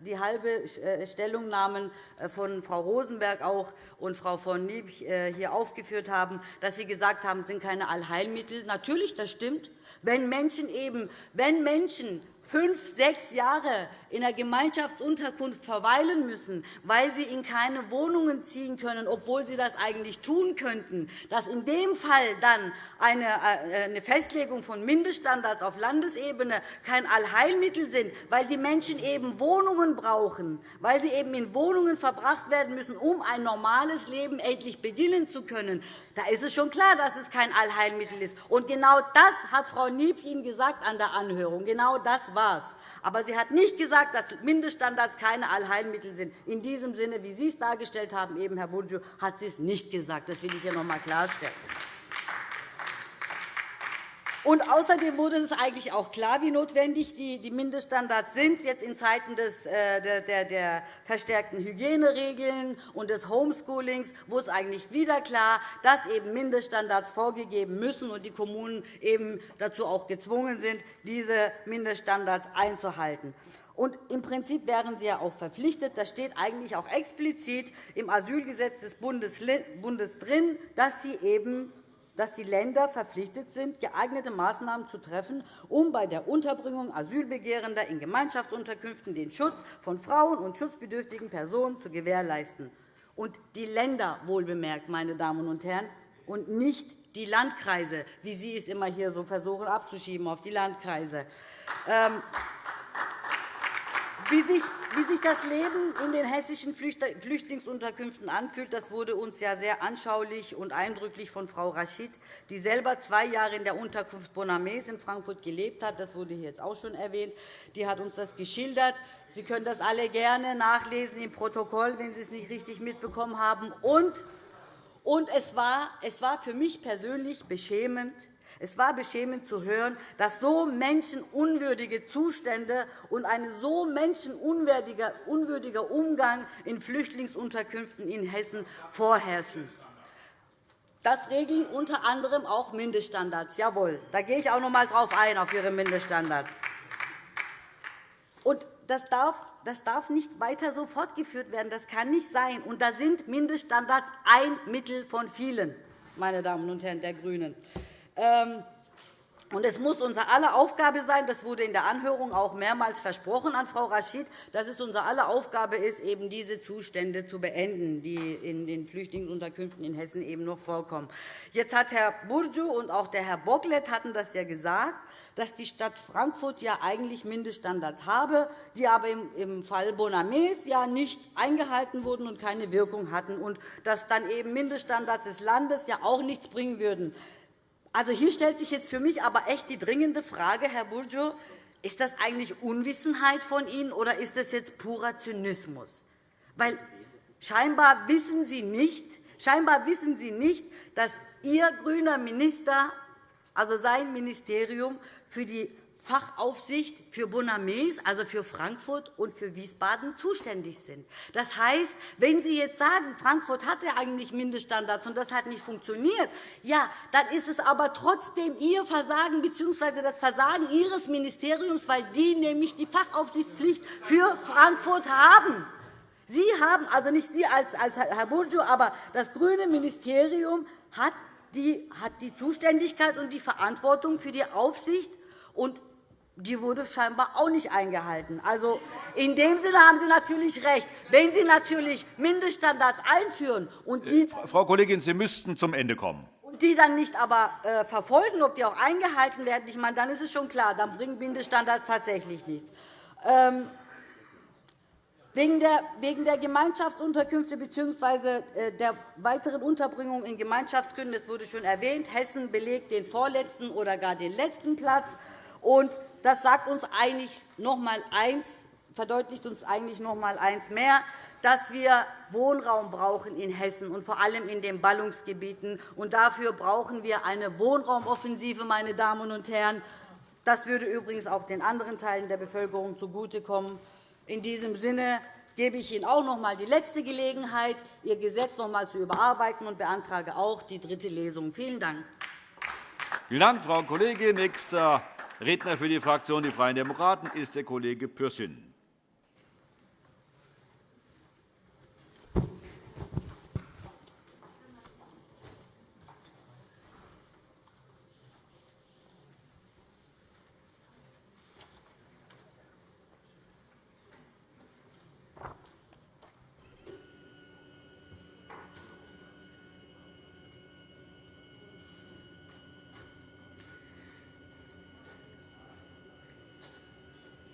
die halbe äh, Stellungnahmen äh, von Frau Rosenberg auch und Frau von Nieb hier aufgeführt haben, dass Sie gesagt haben, es sind keine Allheilmittel. Natürlich, das stimmt. Wenn Menschen, eben, wenn Menschen fünf, sechs Jahre in der Gemeinschaftsunterkunft verweilen müssen, weil sie in keine Wohnungen ziehen können, obwohl sie das eigentlich tun könnten, dass in dem Fall dann äh, eine Festlegung von Mindeststandards auf Landesebene kein Allheilmittel sind, weil die Menschen eben Wohnungen brauchen, weil sie eben in Wohnungen verbracht werden müssen, um ein normales Leben endlich beginnen zu können, da ist es schon klar, dass es kein Allheilmittel ist. Und genau das hat Frau Niebsch Ihnen gesagt an der Anhörung. Genau das war es. Aber sie hat nicht gesagt, dass Mindeststandards keine Allheilmittel sind. In diesem Sinne, wie Sie es dargestellt haben, eben, Herr Burcu, hat sie es nicht gesagt. Das will ich hier noch einmal klarstellen. Und außerdem wurde es eigentlich auch klar, wie notwendig die Mindeststandards sind, jetzt in Zeiten des, äh, der, der verstärkten Hygieneregeln und des Homeschoolings wurde es eigentlich wieder klar, dass eben Mindeststandards vorgegeben müssen und die Kommunen eben dazu auch gezwungen sind, diese Mindeststandards einzuhalten. Und Im Prinzip wären sie ja auch verpflichtet. Das steht eigentlich auch explizit im Asylgesetz des Bundes drin, dass sie eben dass die Länder verpflichtet sind, geeignete Maßnahmen zu treffen, um bei der Unterbringung Asylbegehrender in Gemeinschaftsunterkünften den Schutz von Frauen und schutzbedürftigen Personen zu gewährleisten. Und die Länder wohlbemerkt, meine Damen und Herren, und nicht die Landkreise, wie Sie es immer hier so versuchen abzuschieben auf die Landkreise. Wie sich, wie sich das Leben in den hessischen Flüchtlingsunterkünften anfühlt, das wurde uns ja sehr anschaulich und eindrücklich von Frau Raschid, die selber zwei Jahre in der Unterkunft Bonames in Frankfurt gelebt hat. Das wurde hier jetzt auch schon erwähnt. Die hat uns das geschildert. Sie können das alle gerne nachlesen im Protokoll, wenn Sie es nicht richtig mitbekommen haben. Und, und es, war, es war für mich persönlich beschämend, es war beschämend zu hören, dass so menschenunwürdige Zustände und ein so menschenunwürdiger Umgang in Flüchtlingsunterkünften in Hessen vorherrschen. Das regeln unter anderem auch Mindeststandards. Jawohl, da gehe ich auch noch einmal darauf ein, auf Ihre Mindeststandards. Und das darf das darf nicht weiter so fortgeführt werden. Das kann nicht sein. Und da sind Mindeststandards ein Mittel von vielen, meine Damen und Herren der GRÜNEN. Ähm, und es muss unsere aller Aufgabe sein, das wurde in der Anhörung auch mehrmals versprochen an Frau Raschid, dass es unsere aller Aufgabe ist, eben diese Zustände zu beenden, die in den Flüchtlingsunterkünften in Hessen eben noch vorkommen. Jetzt hat Herr Burcu und auch der Herr Bocklet hatten das ja gesagt, dass die Stadt Frankfurt ja eigentlich Mindeststandards habe, die aber im Fall Bonames ja nicht eingehalten wurden und keine Wirkung hatten, und dass dann eben Mindeststandards des Landes ja auch nichts bringen würden. Also, hier stellt sich jetzt für mich aber echt die dringende Frage, Herr Burjo, ist das eigentlich Unwissenheit von Ihnen oder ist das jetzt purer Zynismus? Weil scheinbar wissen Sie nicht, scheinbar wissen Sie nicht, dass Ihr grüner Minister, also sein Ministerium, für die Fachaufsicht für Bonames, also für Frankfurt und für Wiesbaden, zuständig sind. Das heißt, wenn Sie jetzt sagen, Frankfurt hatte eigentlich Mindeststandards und das hat nicht funktioniert, ja, dann ist es aber trotzdem Ihr Versagen bzw. das Versagen Ihres Ministeriums, weil die nämlich die Fachaufsichtspflicht für Frankfurt haben. Sie haben, also nicht Sie als, Herr Burcu, aber das grüne Ministerium hat die, hat die Zuständigkeit und die Verantwortung für die Aufsicht und die wurde scheinbar auch nicht eingehalten. Also, in dem Sinne haben Sie natürlich recht. Wenn Sie natürlich Mindeststandards einführen und die äh, Frau Kollegin, Sie müssten zum Ende kommen. Und die dann nicht aber äh, verfolgen, ob die auch eingehalten werden, ich meine, dann ist es schon klar, dann bringen Mindeststandards tatsächlich nichts. Ähm, Wegen der Gemeinschaftsunterkünfte bzw. Äh, der weiteren Unterbringung in Gemeinschaftsgründen, das wurde schon erwähnt, Hessen belegt den vorletzten oder gar den letzten Platz. Und das sagt uns eigentlich noch einmal eins, verdeutlicht uns eigentlich noch einmal eins mehr, dass wir Wohnraum brauchen in Hessen und vor allem in den Ballungsgebieten. Und dafür brauchen wir eine Wohnraumoffensive, meine Damen und Herren. Das würde übrigens auch den anderen Teilen der Bevölkerung zugutekommen. In diesem Sinne gebe ich Ihnen auch noch einmal die letzte Gelegenheit, Ihr Gesetz noch einmal zu überarbeiten und beantrage auch die dritte Lesung. Vielen Dank. Vielen Dank, Frau Kollegin. Nächster Redner für die Fraktion Die Freien Demokraten ist der Kollege Pürsün.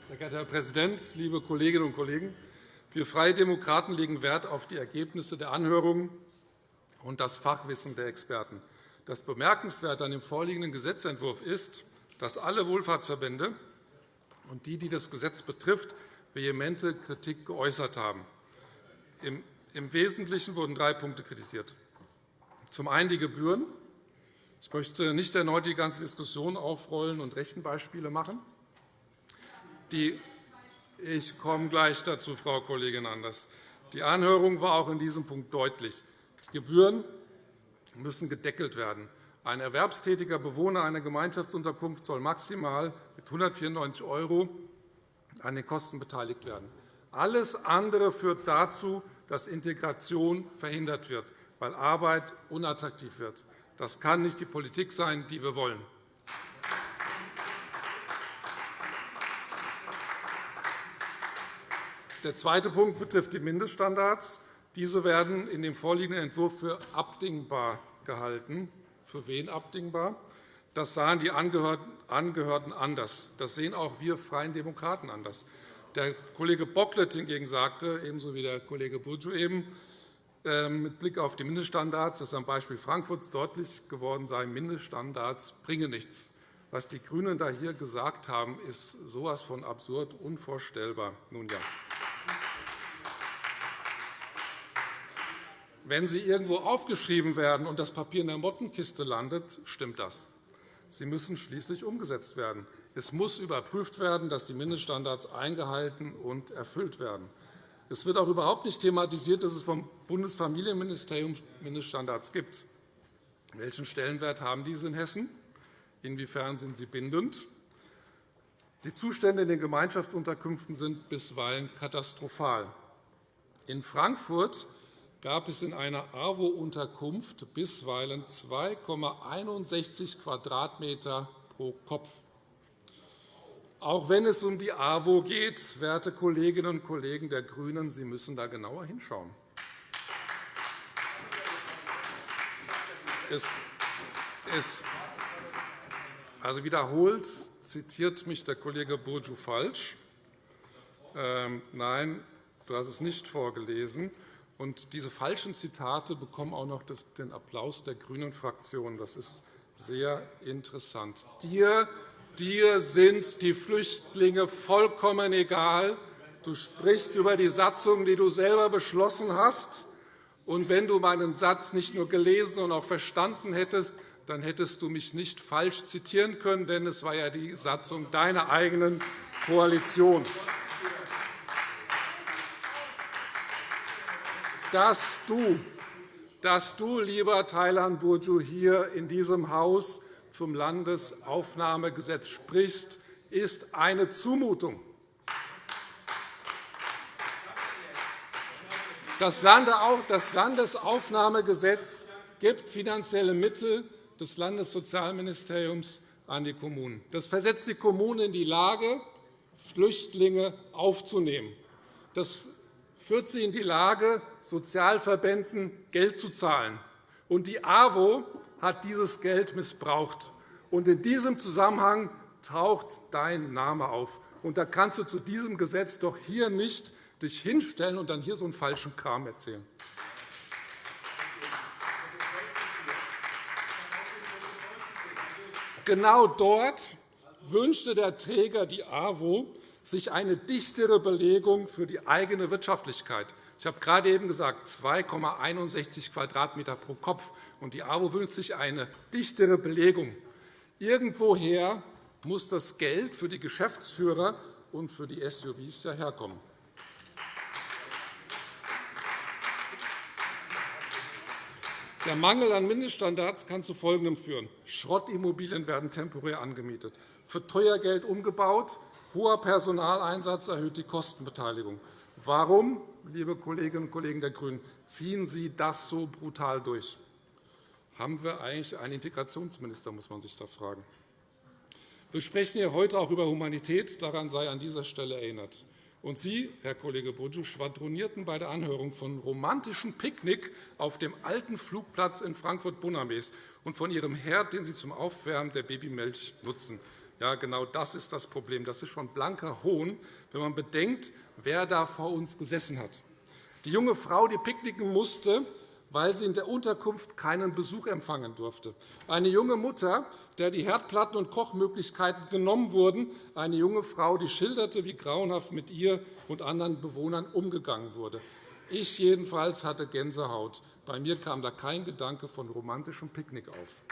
Sehr geehrter Herr Präsident, liebe Kolleginnen und Kollegen! Wir Freie Demokraten legen Wert auf die Ergebnisse der Anhörungen und das Fachwissen der Experten. Das Bemerkenswerte an dem vorliegenden Gesetzentwurf ist, dass alle Wohlfahrtsverbände und die, die das Gesetz betrifft, vehemente Kritik geäußert haben. Im Wesentlichen wurden drei Punkte kritisiert. Zum einen die Gebühren. Ich möchte nicht erneut die ganze Diskussion aufrollen und Rechenbeispiele machen. Die ich komme gleich dazu, Frau Kollegin Anders. Die Anhörung war auch in diesem Punkt deutlich. Die Gebühren müssen gedeckelt werden. Ein erwerbstätiger Bewohner einer Gemeinschaftsunterkunft soll maximal mit 194 € an den Kosten beteiligt werden. Alles andere führt dazu, dass Integration verhindert wird, weil Arbeit unattraktiv wird. Das kann nicht die Politik sein, die wir wollen. Der zweite Punkt betrifft die Mindeststandards. Diese werden in dem vorliegenden Entwurf für abdingbar gehalten. Für wen abdingbar? Das sahen die Angehörten anders. Das sehen auch wir Freien Demokraten anders. Der Kollege Bocklet hingegen sagte, ebenso wie der Kollege Burcu eben, ähm, mit Blick auf die Mindeststandards, dass am Beispiel Frankfurts deutlich geworden sei, Mindeststandards bringen nichts. Was die GRÜNEN da hier gesagt haben, ist so etwas von absurd, unvorstellbar. Nun ja. Wenn sie irgendwo aufgeschrieben werden und das Papier in der Mottenkiste landet, stimmt das. Sie müssen schließlich umgesetzt werden. Es muss überprüft werden, dass die Mindeststandards eingehalten und erfüllt werden. Es wird auch überhaupt nicht thematisiert, dass es vom Bundesfamilienministerium Mindeststandards gibt. Welchen Stellenwert haben diese in Hessen? Inwiefern sind sie bindend? Die Zustände in den Gemeinschaftsunterkünften sind bisweilen katastrophal. In Frankfurt gab es in einer AWO-Unterkunft bisweilen 2,61 Quadratmeter pro Kopf. Auch wenn es um die AWO geht, werte Kolleginnen und Kollegen der GRÜNEN, Sie müssen da genauer hinschauen. Es, also wiederholt zitiert mich der Kollege Burcu falsch. Ähm, nein, du hast es nicht vorgelesen. Und diese falschen Zitate bekommen auch noch den Applaus der GRÜNEN-Fraktion. Das ist sehr interessant. Dir, dir sind die Flüchtlinge vollkommen egal. Du sprichst über die Satzung, die du selber beschlossen hast. Und wenn du meinen Satz nicht nur gelesen und auch verstanden hättest, dann hättest du mich nicht falsch zitieren können, denn es war ja die Satzung deiner eigenen Koalition. Dass du, dass du lieber Thailand Burju, hier in diesem Haus zum Landesaufnahmegesetz sprichst, ist eine Zumutung. Das Landesaufnahmegesetz gibt finanzielle Mittel des Landessozialministeriums an die Kommunen. Das versetzt die Kommunen in die Lage, Flüchtlinge aufzunehmen. Das führt sie in die Lage, Sozialverbänden Geld zu zahlen. Und die AWO hat dieses Geld missbraucht. Und in diesem Zusammenhang taucht dein Name auf. Und da kannst du zu diesem Gesetz doch hier nicht dich hinstellen und dann hier so einen falschen Kram erzählen. Genau dort wünschte der Träger die AWO sich eine dichtere Belegung für die eigene Wirtschaftlichkeit. Ich habe gerade eben gesagt, 2,61 Quadratmeter pro Kopf. Und die AWO wünscht sich eine dichtere Belegung. Irgendwoher muss das Geld für die Geschäftsführer und für die SUVs ja herkommen. Der Mangel an Mindeststandards kann zu Folgendem führen. Schrottimmobilien werden temporär angemietet, für teuer Geld umgebaut, Hoher Personaleinsatz erhöht die Kostenbeteiligung. Warum, liebe Kolleginnen und Kollegen der GRÜNEN, ziehen Sie das so brutal durch? Haben wir eigentlich einen Integrationsminister, muss man sich da fragen. Wir sprechen hier heute auch über Humanität. Daran sei an dieser Stelle erinnert. Und Sie, Herr Kollege Burcu, schwadronierten bei der Anhörung von romantischen Picknick auf dem alten Flugplatz in Frankfurt-Bonames und von Ihrem Herd, den Sie zum Aufwärmen der Babymilch nutzen. Ja, genau das ist das Problem. Das ist schon blanker Hohn, wenn man bedenkt, wer da vor uns gesessen hat. Die junge Frau, die picknicken musste, weil sie in der Unterkunft keinen Besuch empfangen durfte. Eine junge Mutter, der die Herdplatten und Kochmöglichkeiten genommen wurden. Eine junge Frau, die schilderte, wie grauenhaft mit ihr und anderen Bewohnern umgegangen wurde. Ich jedenfalls hatte Gänsehaut. Bei mir kam da kein Gedanke von romantischem Picknick auf.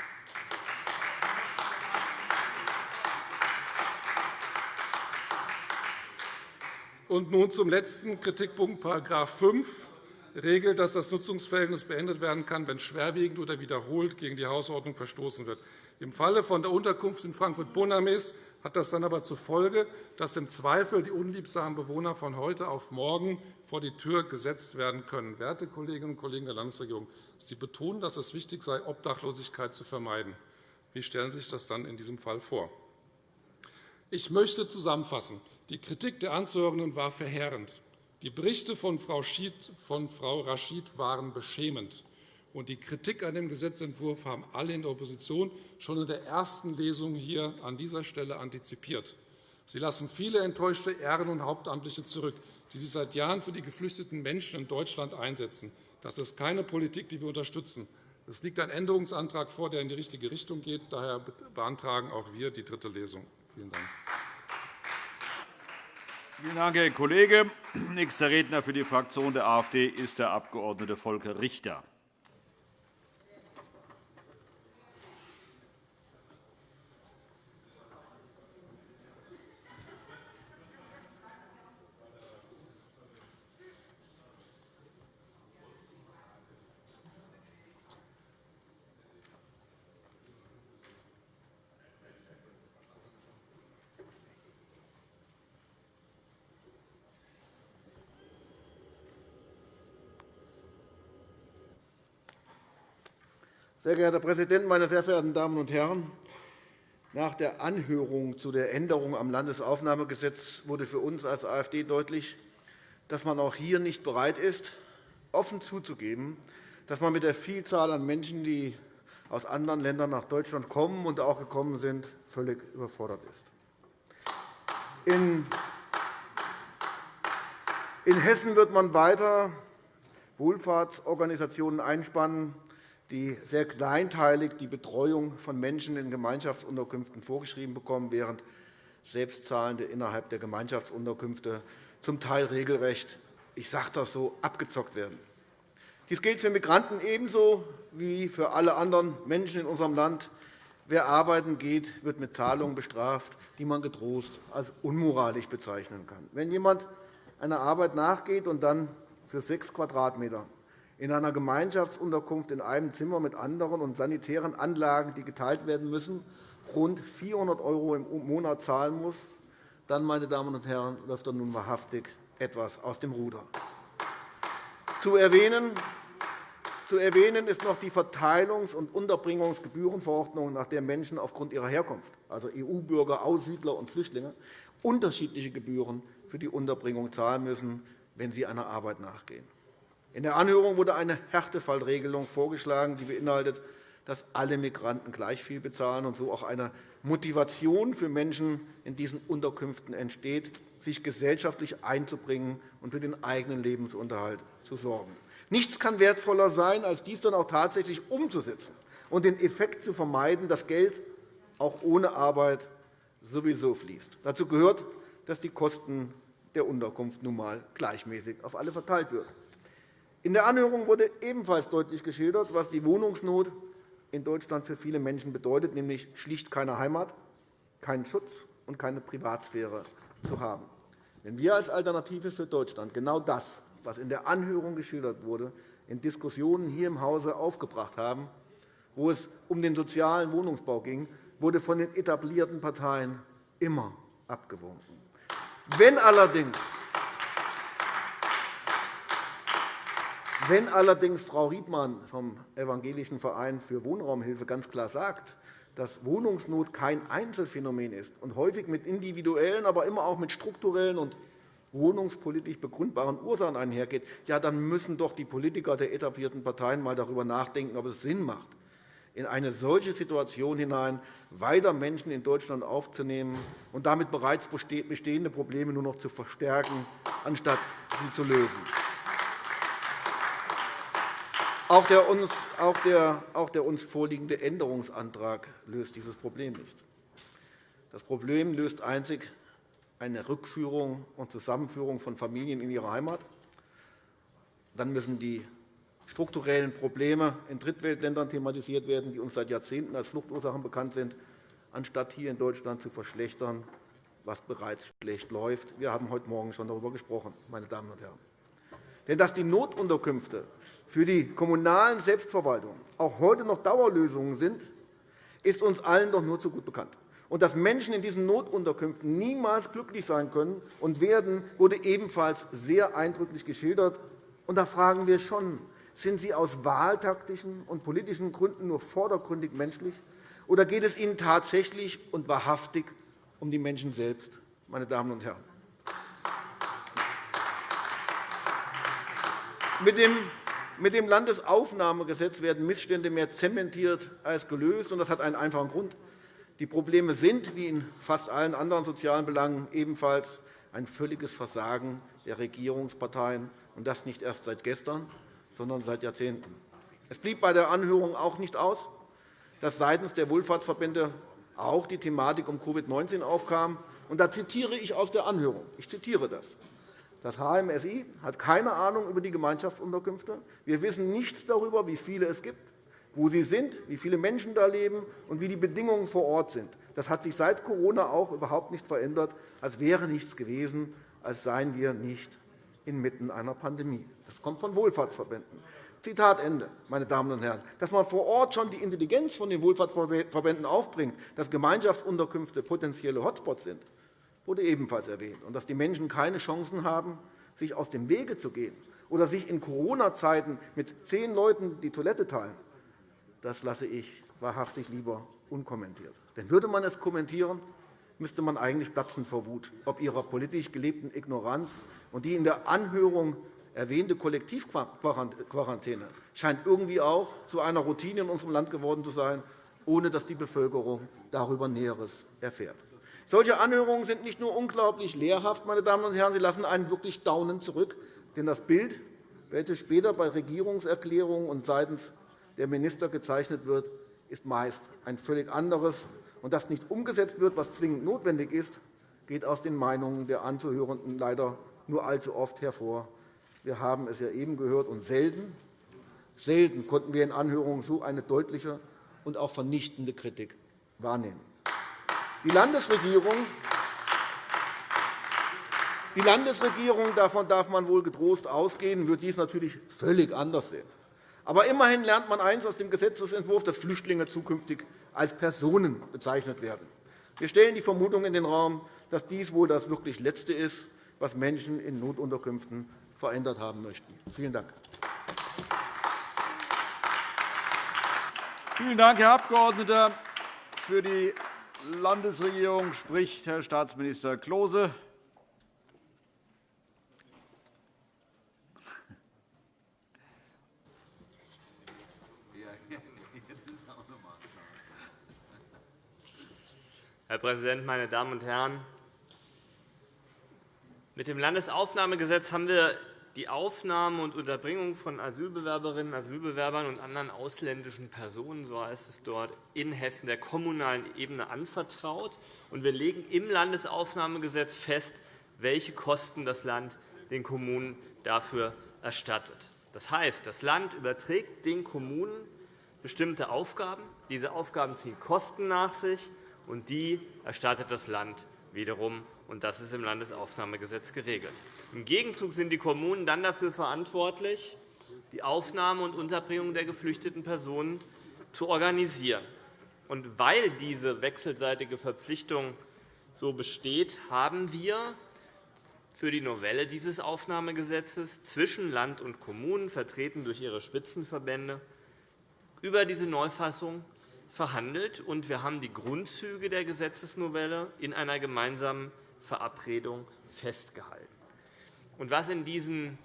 Und nun zum letzten Kritikpunkt, § 5 regelt, dass das Nutzungsverhältnis beendet werden kann, wenn schwerwiegend oder wiederholt gegen die Hausordnung verstoßen wird. Im Falle von der Unterkunft in Frankfurt-Bonames hat das dann aber zur Folge, dass im Zweifel die unliebsamen Bewohner von heute auf morgen vor die Tür gesetzt werden können. Werte Kolleginnen und Kollegen der Landesregierung, Sie betonen, dass es wichtig sei, Obdachlosigkeit zu vermeiden. Wie stellen Sie sich das dann in diesem Fall vor? Ich möchte zusammenfassen. Die Kritik der Anzuhörenden war verheerend. Die Berichte von Frau, Schied, von Frau Rashid waren beschämend. Und die Kritik an dem Gesetzentwurf haben alle in der Opposition schon in der ersten Lesung hier an dieser Stelle antizipiert. Sie lassen viele enttäuschte Ehren- und Hauptamtliche zurück, die sich seit Jahren für die geflüchteten Menschen in Deutschland einsetzen. Das ist keine Politik, die wir unterstützen. Es liegt ein Änderungsantrag vor, der in die richtige Richtung geht. Daher beantragen auch wir die dritte Lesung. Vielen Dank. Vielen Dank, Herr Kollege. Nächster Redner für die Fraktion der AfD ist der Abg. Volker Richter. Sehr geehrter Herr Präsident, meine sehr verehrten Damen und Herren! Nach der Anhörung zu der Änderung am Landesaufnahmegesetz wurde für uns als AfD deutlich, dass man auch hier nicht bereit ist, offen zuzugeben, dass man mit der Vielzahl an Menschen, die aus anderen Ländern nach Deutschland kommen und auch gekommen sind, völlig überfordert ist. In Hessen wird man weiter Wohlfahrtsorganisationen einspannen, die sehr kleinteilig die Betreuung von Menschen in Gemeinschaftsunterkünften vorgeschrieben bekommen, während Selbstzahlende innerhalb der Gemeinschaftsunterkünfte zum Teil regelrecht, ich sage das so, abgezockt werden. Dies gilt für Migranten ebenso wie für alle anderen Menschen in unserem Land. Wer arbeiten geht, wird mit Zahlungen bestraft, die man getrost als unmoralisch bezeichnen kann. Wenn jemand einer Arbeit nachgeht und dann für sechs Quadratmeter in einer Gemeinschaftsunterkunft in einem Zimmer mit anderen und sanitären Anlagen, die geteilt werden müssen, rund 400 € im Monat zahlen muss, dann, meine Damen und Herren, läuft er nun wahrhaftig etwas aus dem Ruder. Zu erwähnen, zu erwähnen ist noch die Verteilungs- und Unterbringungsgebührenverordnung, nach der Menschen aufgrund ihrer Herkunft, also EU-Bürger, Aussiedler und Flüchtlinge, unterschiedliche Gebühren für die Unterbringung zahlen müssen, wenn sie einer Arbeit nachgehen. In der Anhörung wurde eine Härtefallregelung vorgeschlagen, die beinhaltet, dass alle Migranten gleich viel bezahlen und so auch eine Motivation für Menschen in diesen Unterkünften entsteht, sich gesellschaftlich einzubringen und für den eigenen Lebensunterhalt zu sorgen. Nichts kann wertvoller sein, als dies dann auch tatsächlich umzusetzen und den Effekt zu vermeiden, dass Geld auch ohne Arbeit sowieso fließt. Dazu gehört, dass die Kosten der Unterkunft nun einmal gleichmäßig auf alle verteilt wird. In der Anhörung wurde ebenfalls deutlich geschildert, was die Wohnungsnot in Deutschland für viele Menschen bedeutet, nämlich schlicht keine Heimat, keinen Schutz und keine Privatsphäre zu haben. Wenn wir als Alternative für Deutschland genau das, was in der Anhörung geschildert wurde, in Diskussionen hier im Hause aufgebracht haben, wo es um den sozialen Wohnungsbau ging, wurde von den etablierten Parteien immer abgewunken. Wenn allerdings Wenn allerdings Frau Riedmann vom Evangelischen Verein für Wohnraumhilfe ganz klar sagt, dass Wohnungsnot kein Einzelfenomen ist und häufig mit individuellen, aber immer auch mit strukturellen und wohnungspolitisch begründbaren Ursachen einhergeht, ja, dann müssen doch die Politiker der etablierten Parteien einmal darüber nachdenken, ob es Sinn macht, in eine solche Situation hinein, weiter Menschen in Deutschland aufzunehmen und damit bereits bestehende Probleme nur noch zu verstärken, anstatt sie zu lösen. Auch der, uns, auch, der, auch der uns vorliegende Änderungsantrag löst dieses Problem nicht. Das Problem löst einzig eine Rückführung und Zusammenführung von Familien in ihre Heimat. Dann müssen die strukturellen Probleme in Drittweltländern thematisiert werden, die uns seit Jahrzehnten als Fluchtursachen bekannt sind, anstatt hier in Deutschland zu verschlechtern, was bereits schlecht läuft. Wir haben heute Morgen schon darüber gesprochen, meine Damen und Herren. Denn dass die Notunterkünfte für die kommunalen Selbstverwaltungen auch heute noch Dauerlösungen sind, ist uns allen doch nur zu gut bekannt. Und dass Menschen in diesen Notunterkünften niemals glücklich sein können und werden, wurde ebenfalls sehr eindrücklich geschildert. Und da fragen wir schon, sind Sie aus wahltaktischen und politischen Gründen nur vordergründig menschlich, oder geht es Ihnen tatsächlich und wahrhaftig um die Menschen selbst, meine Damen und Herren? Mit dem mit dem Landesaufnahmegesetz werden Missstände mehr zementiert als gelöst. Das hat einen einfachen Grund. Die Probleme sind, wie in fast allen anderen sozialen Belangen, ebenfalls ein völliges Versagen der Regierungsparteien, und das nicht erst seit gestern, sondern seit Jahrzehnten. Es blieb bei der Anhörung auch nicht aus, dass seitens der Wohlfahrtsverbände auch die Thematik um Covid-19 aufkam. da zitiere ich aus der Anhörung. Ich zitiere das. Das HMSI hat keine Ahnung über die Gemeinschaftsunterkünfte. Wir wissen nichts darüber, wie viele es gibt, wo sie sind, wie viele Menschen da leben und wie die Bedingungen vor Ort sind. Das hat sich seit Corona auch überhaupt nicht verändert, als wäre nichts gewesen, als seien wir nicht inmitten einer Pandemie. Das kommt von Wohlfahrtsverbänden. Zitat Ende, meine Damen und Herren. Dass man vor Ort schon die Intelligenz von den Wohlfahrtsverbänden aufbringt, dass Gemeinschaftsunterkünfte potenzielle Hotspots sind, wurde ebenfalls erwähnt, und dass die Menschen keine Chancen haben, sich aus dem Wege zu gehen oder sich in Corona-Zeiten mit zehn Leuten die Toilette teilen, das lasse ich wahrhaftig lieber unkommentiert. Denn würde man es kommentieren, müsste man eigentlich platzen vor Wut, ob ihrer politisch gelebten Ignoranz und die in der Anhörung erwähnte Kollektivquarantäne scheint irgendwie auch zu einer Routine in unserem Land geworden zu sein, ohne dass die Bevölkerung darüber Näheres erfährt. Solche Anhörungen sind nicht nur unglaublich lehrhaft, meine Damen und Herren, sie lassen einen wirklich staunend zurück. Denn das Bild, welches später bei Regierungserklärungen und seitens der Minister gezeichnet wird, ist meist ein völlig anderes. Und dass nicht umgesetzt wird, was zwingend notwendig ist, geht aus den Meinungen der Anzuhörenden leider nur allzu oft hervor. Wir haben es ja eben gehört, und selten, selten konnten wir in Anhörungen so eine deutliche und auch vernichtende Kritik wahrnehmen. Die Landesregierung die Landesregierung, davon darf man wohl getrost ausgehen, wird dies natürlich völlig anders sehen. Aber immerhin lernt man eines aus dem Gesetzentwurf, dass Flüchtlinge zukünftig als Personen bezeichnet werden. Wir stellen die Vermutung in den Raum, dass dies wohl das wirklich Letzte ist, was Menschen in Notunterkünften verändert haben möchten. Vielen Dank. Vielen Dank, Herr Abgeordneter. Für die Landesregierung spricht Herr Staatsminister Klose. Herr Präsident, meine Damen und Herren! Mit dem Landesaufnahmegesetz haben wir die Aufnahme und Unterbringung von Asylbewerberinnen, Asylbewerbern und anderen ausländischen Personen, so heißt es dort, in Hessen der kommunalen Ebene anvertraut. wir legen im Landesaufnahmegesetz fest, welche Kosten das Land den Kommunen dafür erstattet. Das heißt, das Land überträgt den Kommunen bestimmte Aufgaben. Diese Aufgaben ziehen Kosten nach sich, und die erstattet das Land wiederum und das ist im Landesaufnahmegesetz geregelt. Im Gegenzug sind die Kommunen dann dafür verantwortlich, die Aufnahme und Unterbringung der geflüchteten Personen zu organisieren. Und weil diese wechselseitige Verpflichtung so besteht, haben wir für die Novelle dieses Aufnahmegesetzes zwischen Land und Kommunen, vertreten durch ihre Spitzenverbände, über diese Neufassung verhandelt, und wir haben die Grundzüge der Gesetzesnovelle in einer gemeinsamen Verabredung festgehalten. Und was in diesen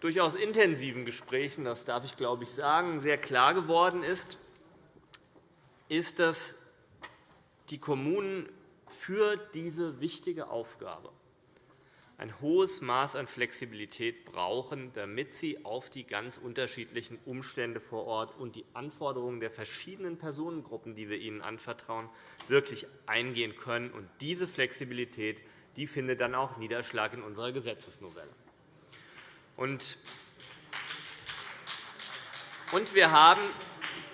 durchaus intensiven Gesprächen, das darf ich glaube ich sagen, sehr klar geworden ist, ist, dass die Kommunen für diese wichtige Aufgabe ein hohes Maß an Flexibilität brauchen, damit sie auf die ganz unterschiedlichen Umstände vor Ort und die Anforderungen der verschiedenen Personengruppen, die wir ihnen anvertrauen, wirklich eingehen können. Und diese Flexibilität die findet dann auch Niederschlag in unserer Gesetzesnovelle. Und wir haben,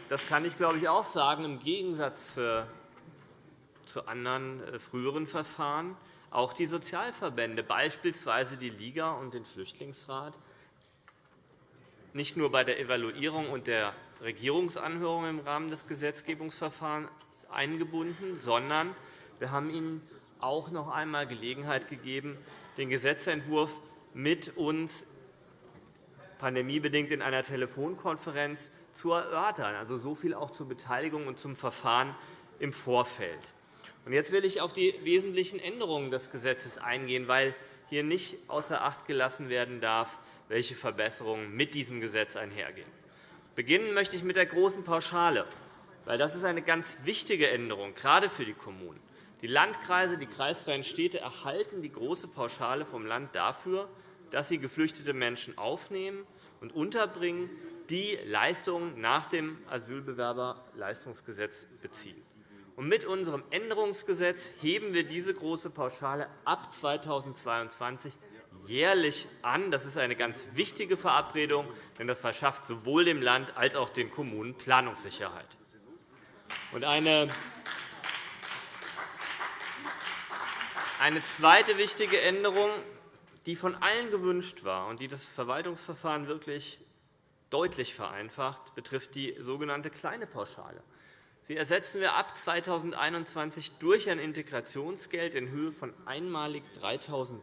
das kann ich glaube ich auch sagen, im Gegensatz zu anderen äh, früheren Verfahren auch die Sozialverbände, beispielsweise die Liga und den Flüchtlingsrat, nicht nur bei der Evaluierung und der Regierungsanhörung im Rahmen des Gesetzgebungsverfahrens eingebunden, sondern wir haben ihnen auch noch einmal Gelegenheit gegeben, den Gesetzentwurf mit uns pandemiebedingt in einer Telefonkonferenz zu erörtern. Also so viel auch zur Beteiligung und zum Verfahren im Vorfeld. Jetzt will ich auf die wesentlichen Änderungen des Gesetzes eingehen, weil hier nicht außer Acht gelassen werden darf, welche Verbesserungen mit diesem Gesetz einhergehen. Beginnen möchte ich mit der großen Pauschale, weil das ist eine ganz wichtige Änderung, gerade für die Kommunen. Die Landkreise, die kreisfreien Städte erhalten die große Pauschale vom Land dafür, dass sie geflüchtete Menschen aufnehmen und unterbringen, die Leistungen nach dem Asylbewerberleistungsgesetz beziehen. Mit unserem Änderungsgesetz heben wir diese große Pauschale ab 2022 jährlich an. Das ist eine ganz wichtige Verabredung, denn das verschafft sowohl dem Land als auch den Kommunen Planungssicherheit. Eine Eine zweite wichtige Änderung, die von allen gewünscht war und die das Verwaltungsverfahren wirklich deutlich vereinfacht, betrifft die sogenannte kleine Pauschale. Sie ersetzen wir ab 2021 durch ein Integrationsgeld in Höhe von einmalig 3.000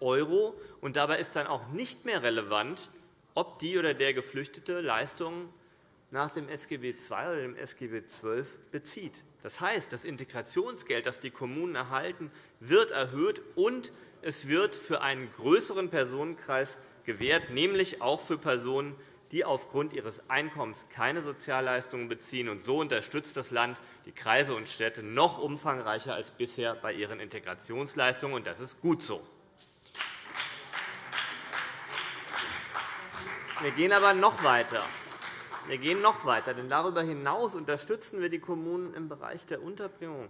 €. Dabei ist dann auch nicht mehr relevant, ob die oder der Geflüchtete Leistungen nach dem SGB II oder dem SGB XII bezieht. Das heißt, das Integrationsgeld, das die Kommunen erhalten, wird erhöht, und es wird für einen größeren Personenkreis gewährt, nämlich auch für Personen, die aufgrund ihres Einkommens keine Sozialleistungen beziehen. Und so unterstützt das Land die Kreise und Städte noch umfangreicher als bisher bei ihren Integrationsleistungen. Und das ist gut so. Wir gehen aber noch weiter. Wir gehen noch weiter, denn darüber hinaus unterstützen wir die Kommunen im Bereich der Unterbringung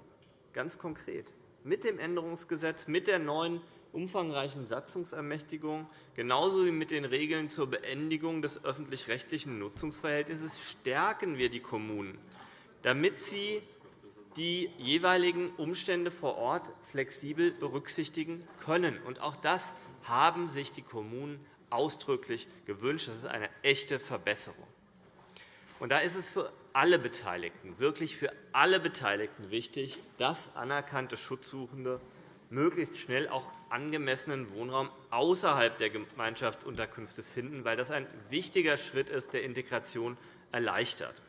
ganz konkret mit dem Änderungsgesetz, mit der neuen umfangreichen Satzungsermächtigung, genauso wie mit den Regeln zur Beendigung des öffentlich-rechtlichen Nutzungsverhältnisses stärken wir die Kommunen, damit sie die jeweiligen Umstände vor Ort flexibel berücksichtigen können. auch das haben sich die Kommunen ausdrücklich gewünscht. Das ist eine echte Verbesserung. Und da ist es für alle Beteiligten, wirklich für alle Beteiligten wichtig, dass anerkannte Schutzsuchende möglichst schnell auch angemessenen Wohnraum außerhalb der Gemeinschaftsunterkünfte finden, weil das ein wichtiger Schritt ist, der Integration erleichtert.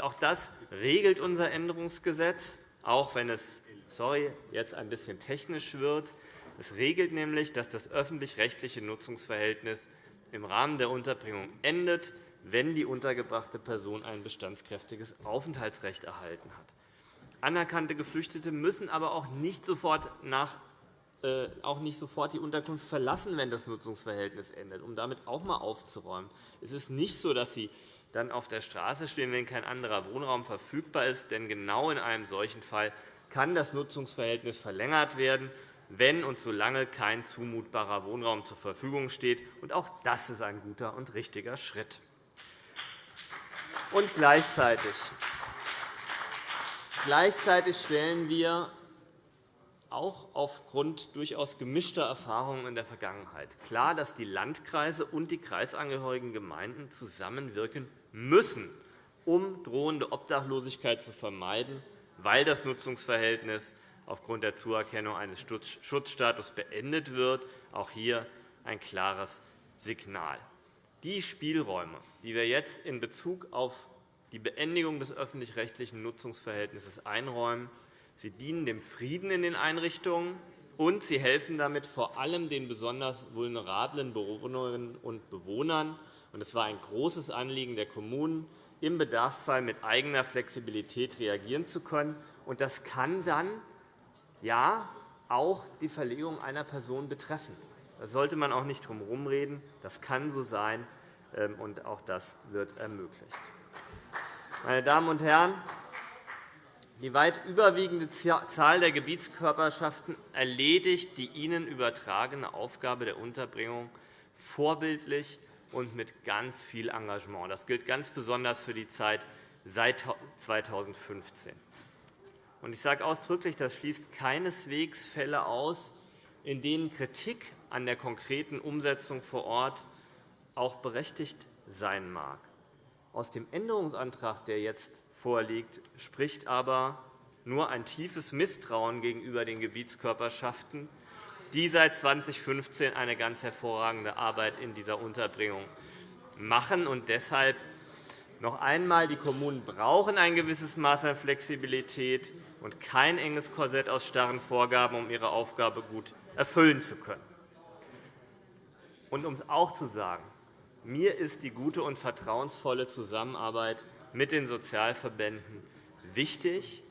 Auch das regelt unser Änderungsgesetz, auch wenn es sorry, jetzt ein bisschen technisch wird. Es regelt nämlich, dass das öffentlich-rechtliche Nutzungsverhältnis im Rahmen der Unterbringung endet, wenn die untergebrachte Person ein bestandskräftiges Aufenthaltsrecht erhalten hat. Anerkannte Geflüchtete müssen aber auch nicht sofort nach äh, auch nicht sofort die Unterkunft verlassen, wenn das Nutzungsverhältnis endet, um damit auch einmal aufzuräumen. Es ist nicht so, dass sie dann auf der Straße stehen, wenn kein anderer Wohnraum verfügbar ist. Denn genau in einem solchen Fall kann das Nutzungsverhältnis verlängert werden, wenn und solange kein zumutbarer Wohnraum zur Verfügung steht. auch das ist ein guter und richtiger Schritt. Und gleichzeitig, gleichzeitig stellen wir auch aufgrund durchaus gemischter Erfahrungen in der Vergangenheit klar, dass die Landkreise und die kreisangehörigen Gemeinden zusammenwirken müssen, um drohende Obdachlosigkeit zu vermeiden, weil das Nutzungsverhältnis aufgrund der Zuerkennung eines Schutzstatus beendet wird. Auch hier ein klares Signal. Die Spielräume, die wir jetzt in Bezug auf die Beendigung des öffentlich-rechtlichen Nutzungsverhältnisses einräumen, sie dienen dem Frieden in den Einrichtungen, und sie helfen damit vor allem den besonders vulnerablen Bewohnerinnen und Bewohnern. Es war ein großes Anliegen der Kommunen, im Bedarfsfall mit eigener Flexibilität reagieren zu können. Das kann dann ja auch die Verlegung einer Person betreffen. Da sollte man auch nicht drum herumreden. Das kann so sein, ähm, und auch das wird ermöglicht. Meine Damen und Herren, die weit überwiegende Zahl der Gebietskörperschaften erledigt die ihnen übertragene Aufgabe der Unterbringung vorbildlich und mit ganz viel Engagement. Das gilt ganz besonders für die Zeit seit 2015. Ich sage ausdrücklich, das schließt keineswegs Fälle aus, in denen Kritik an der konkreten Umsetzung vor Ort auch berechtigt sein mag. Aus dem Änderungsantrag, der jetzt vorliegt, spricht aber nur ein tiefes Misstrauen gegenüber den Gebietskörperschaften, die seit 2015 eine ganz hervorragende Arbeit in dieser Unterbringung machen. Und deshalb noch einmal, die Kommunen brauchen ein gewisses Maß an Flexibilität und kein enges Korsett aus starren Vorgaben, um ihre Aufgabe gut erfüllen zu können. Und um es auch zu sagen, mir ist die gute und vertrauensvolle Zusammenarbeit mit den Sozialverbänden wichtig.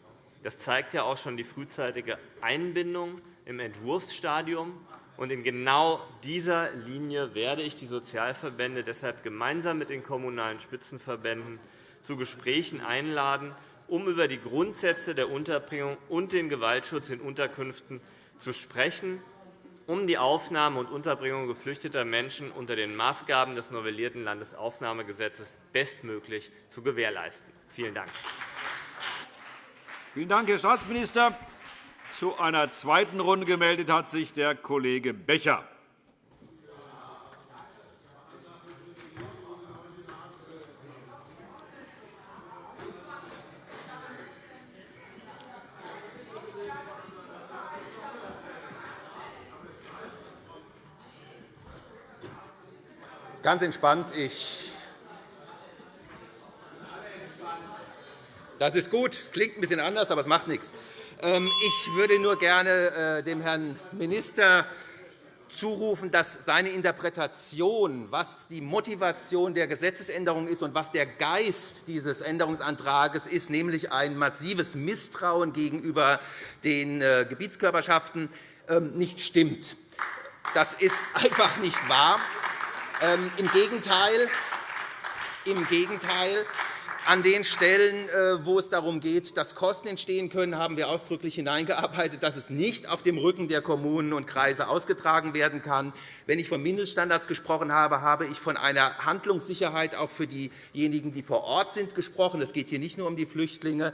Das zeigt ja auch schon die frühzeitige Einbindung im Entwurfsstadium. in genau dieser Linie werde ich die Sozialverbände deshalb gemeinsam mit den Kommunalen Spitzenverbänden zu Gesprächen einladen, um über die Grundsätze der Unterbringung und den Gewaltschutz in Unterkünften zu sprechen um die Aufnahme und Unterbringung geflüchteter Menschen unter den Maßgaben des novellierten Landesaufnahmegesetzes bestmöglich zu gewährleisten. Vielen Dank. Vielen Dank, Herr Staatsminister. Zu einer zweiten Runde gemeldet hat sich der Kollege Becher. Ganz entspannt. Ich das ist gut. Das klingt ein bisschen anders, aber es macht nichts. Ähm, ich würde nur gerne äh, dem Herrn Minister zurufen, dass seine Interpretation, was die Motivation der Gesetzesänderung ist und was der Geist dieses Änderungsantrags ist, nämlich ein massives Misstrauen gegenüber den äh, Gebietskörperschaften, ähm, nicht stimmt. Das ist einfach nicht wahr. Ähm, Im Gegenteil, im Gegenteil, an den Stellen, äh, wo es darum geht, dass Kosten entstehen können, haben wir ausdrücklich hineingearbeitet, dass es nicht auf dem Rücken der Kommunen und Kreise ausgetragen werden kann. Wenn ich von Mindeststandards gesprochen habe, habe ich von einer Handlungssicherheit auch für diejenigen, die vor Ort sind, gesprochen. Es geht hier nicht nur um die Flüchtlinge.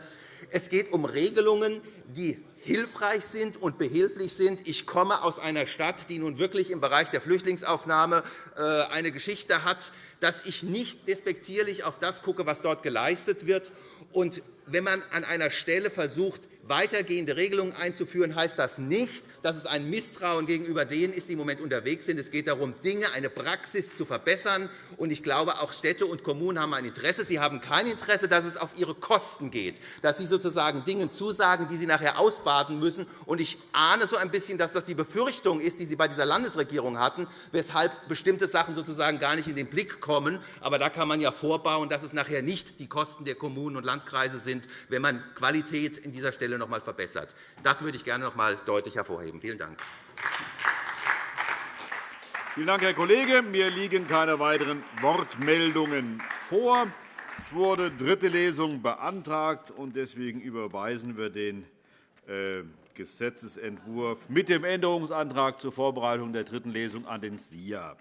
Es geht um Regelungen, die hilfreich sind und behilflich sind. Ich komme aus einer Stadt, die nun wirklich im Bereich der Flüchtlingsaufnahme äh, eine Geschichte hat, dass ich nicht despektierlich auf das gucke, was dort geleistet wird. Und wenn man an einer Stelle versucht, weitergehende Regelungen einzuführen, heißt das nicht, dass es ein Misstrauen gegenüber denen ist, die im Moment unterwegs sind. Es geht darum, Dinge, eine Praxis zu verbessern. ich glaube, auch Städte und Kommunen haben ein Interesse. Sie haben kein Interesse, dass es auf ihre Kosten geht, dass sie sozusagen Dingen zusagen, die sie nachher ausbaden müssen. ich ahne so ein bisschen, dass das die Befürchtung ist, die Sie bei dieser Landesregierung hatten, weshalb bestimmte Sachen sozusagen gar nicht in den Blick kommen. Aber da kann man ja vorbauen, dass es nachher nicht die Kosten der Kommunen und Landkreise sind, wenn man Qualität in dieser Stelle Stelle noch einmal verbessert. Das würde ich gerne noch einmal deutlich hervorheben. Vielen Dank. Vielen Dank, Herr Kollege. Mir liegen keine weiteren Wortmeldungen vor. Es wurde dritte Lesung beantragt, und deswegen überweisen wir den äh, Gesetzentwurf mit dem Änderungsantrag zur Vorbereitung der dritten Lesung an den SIA.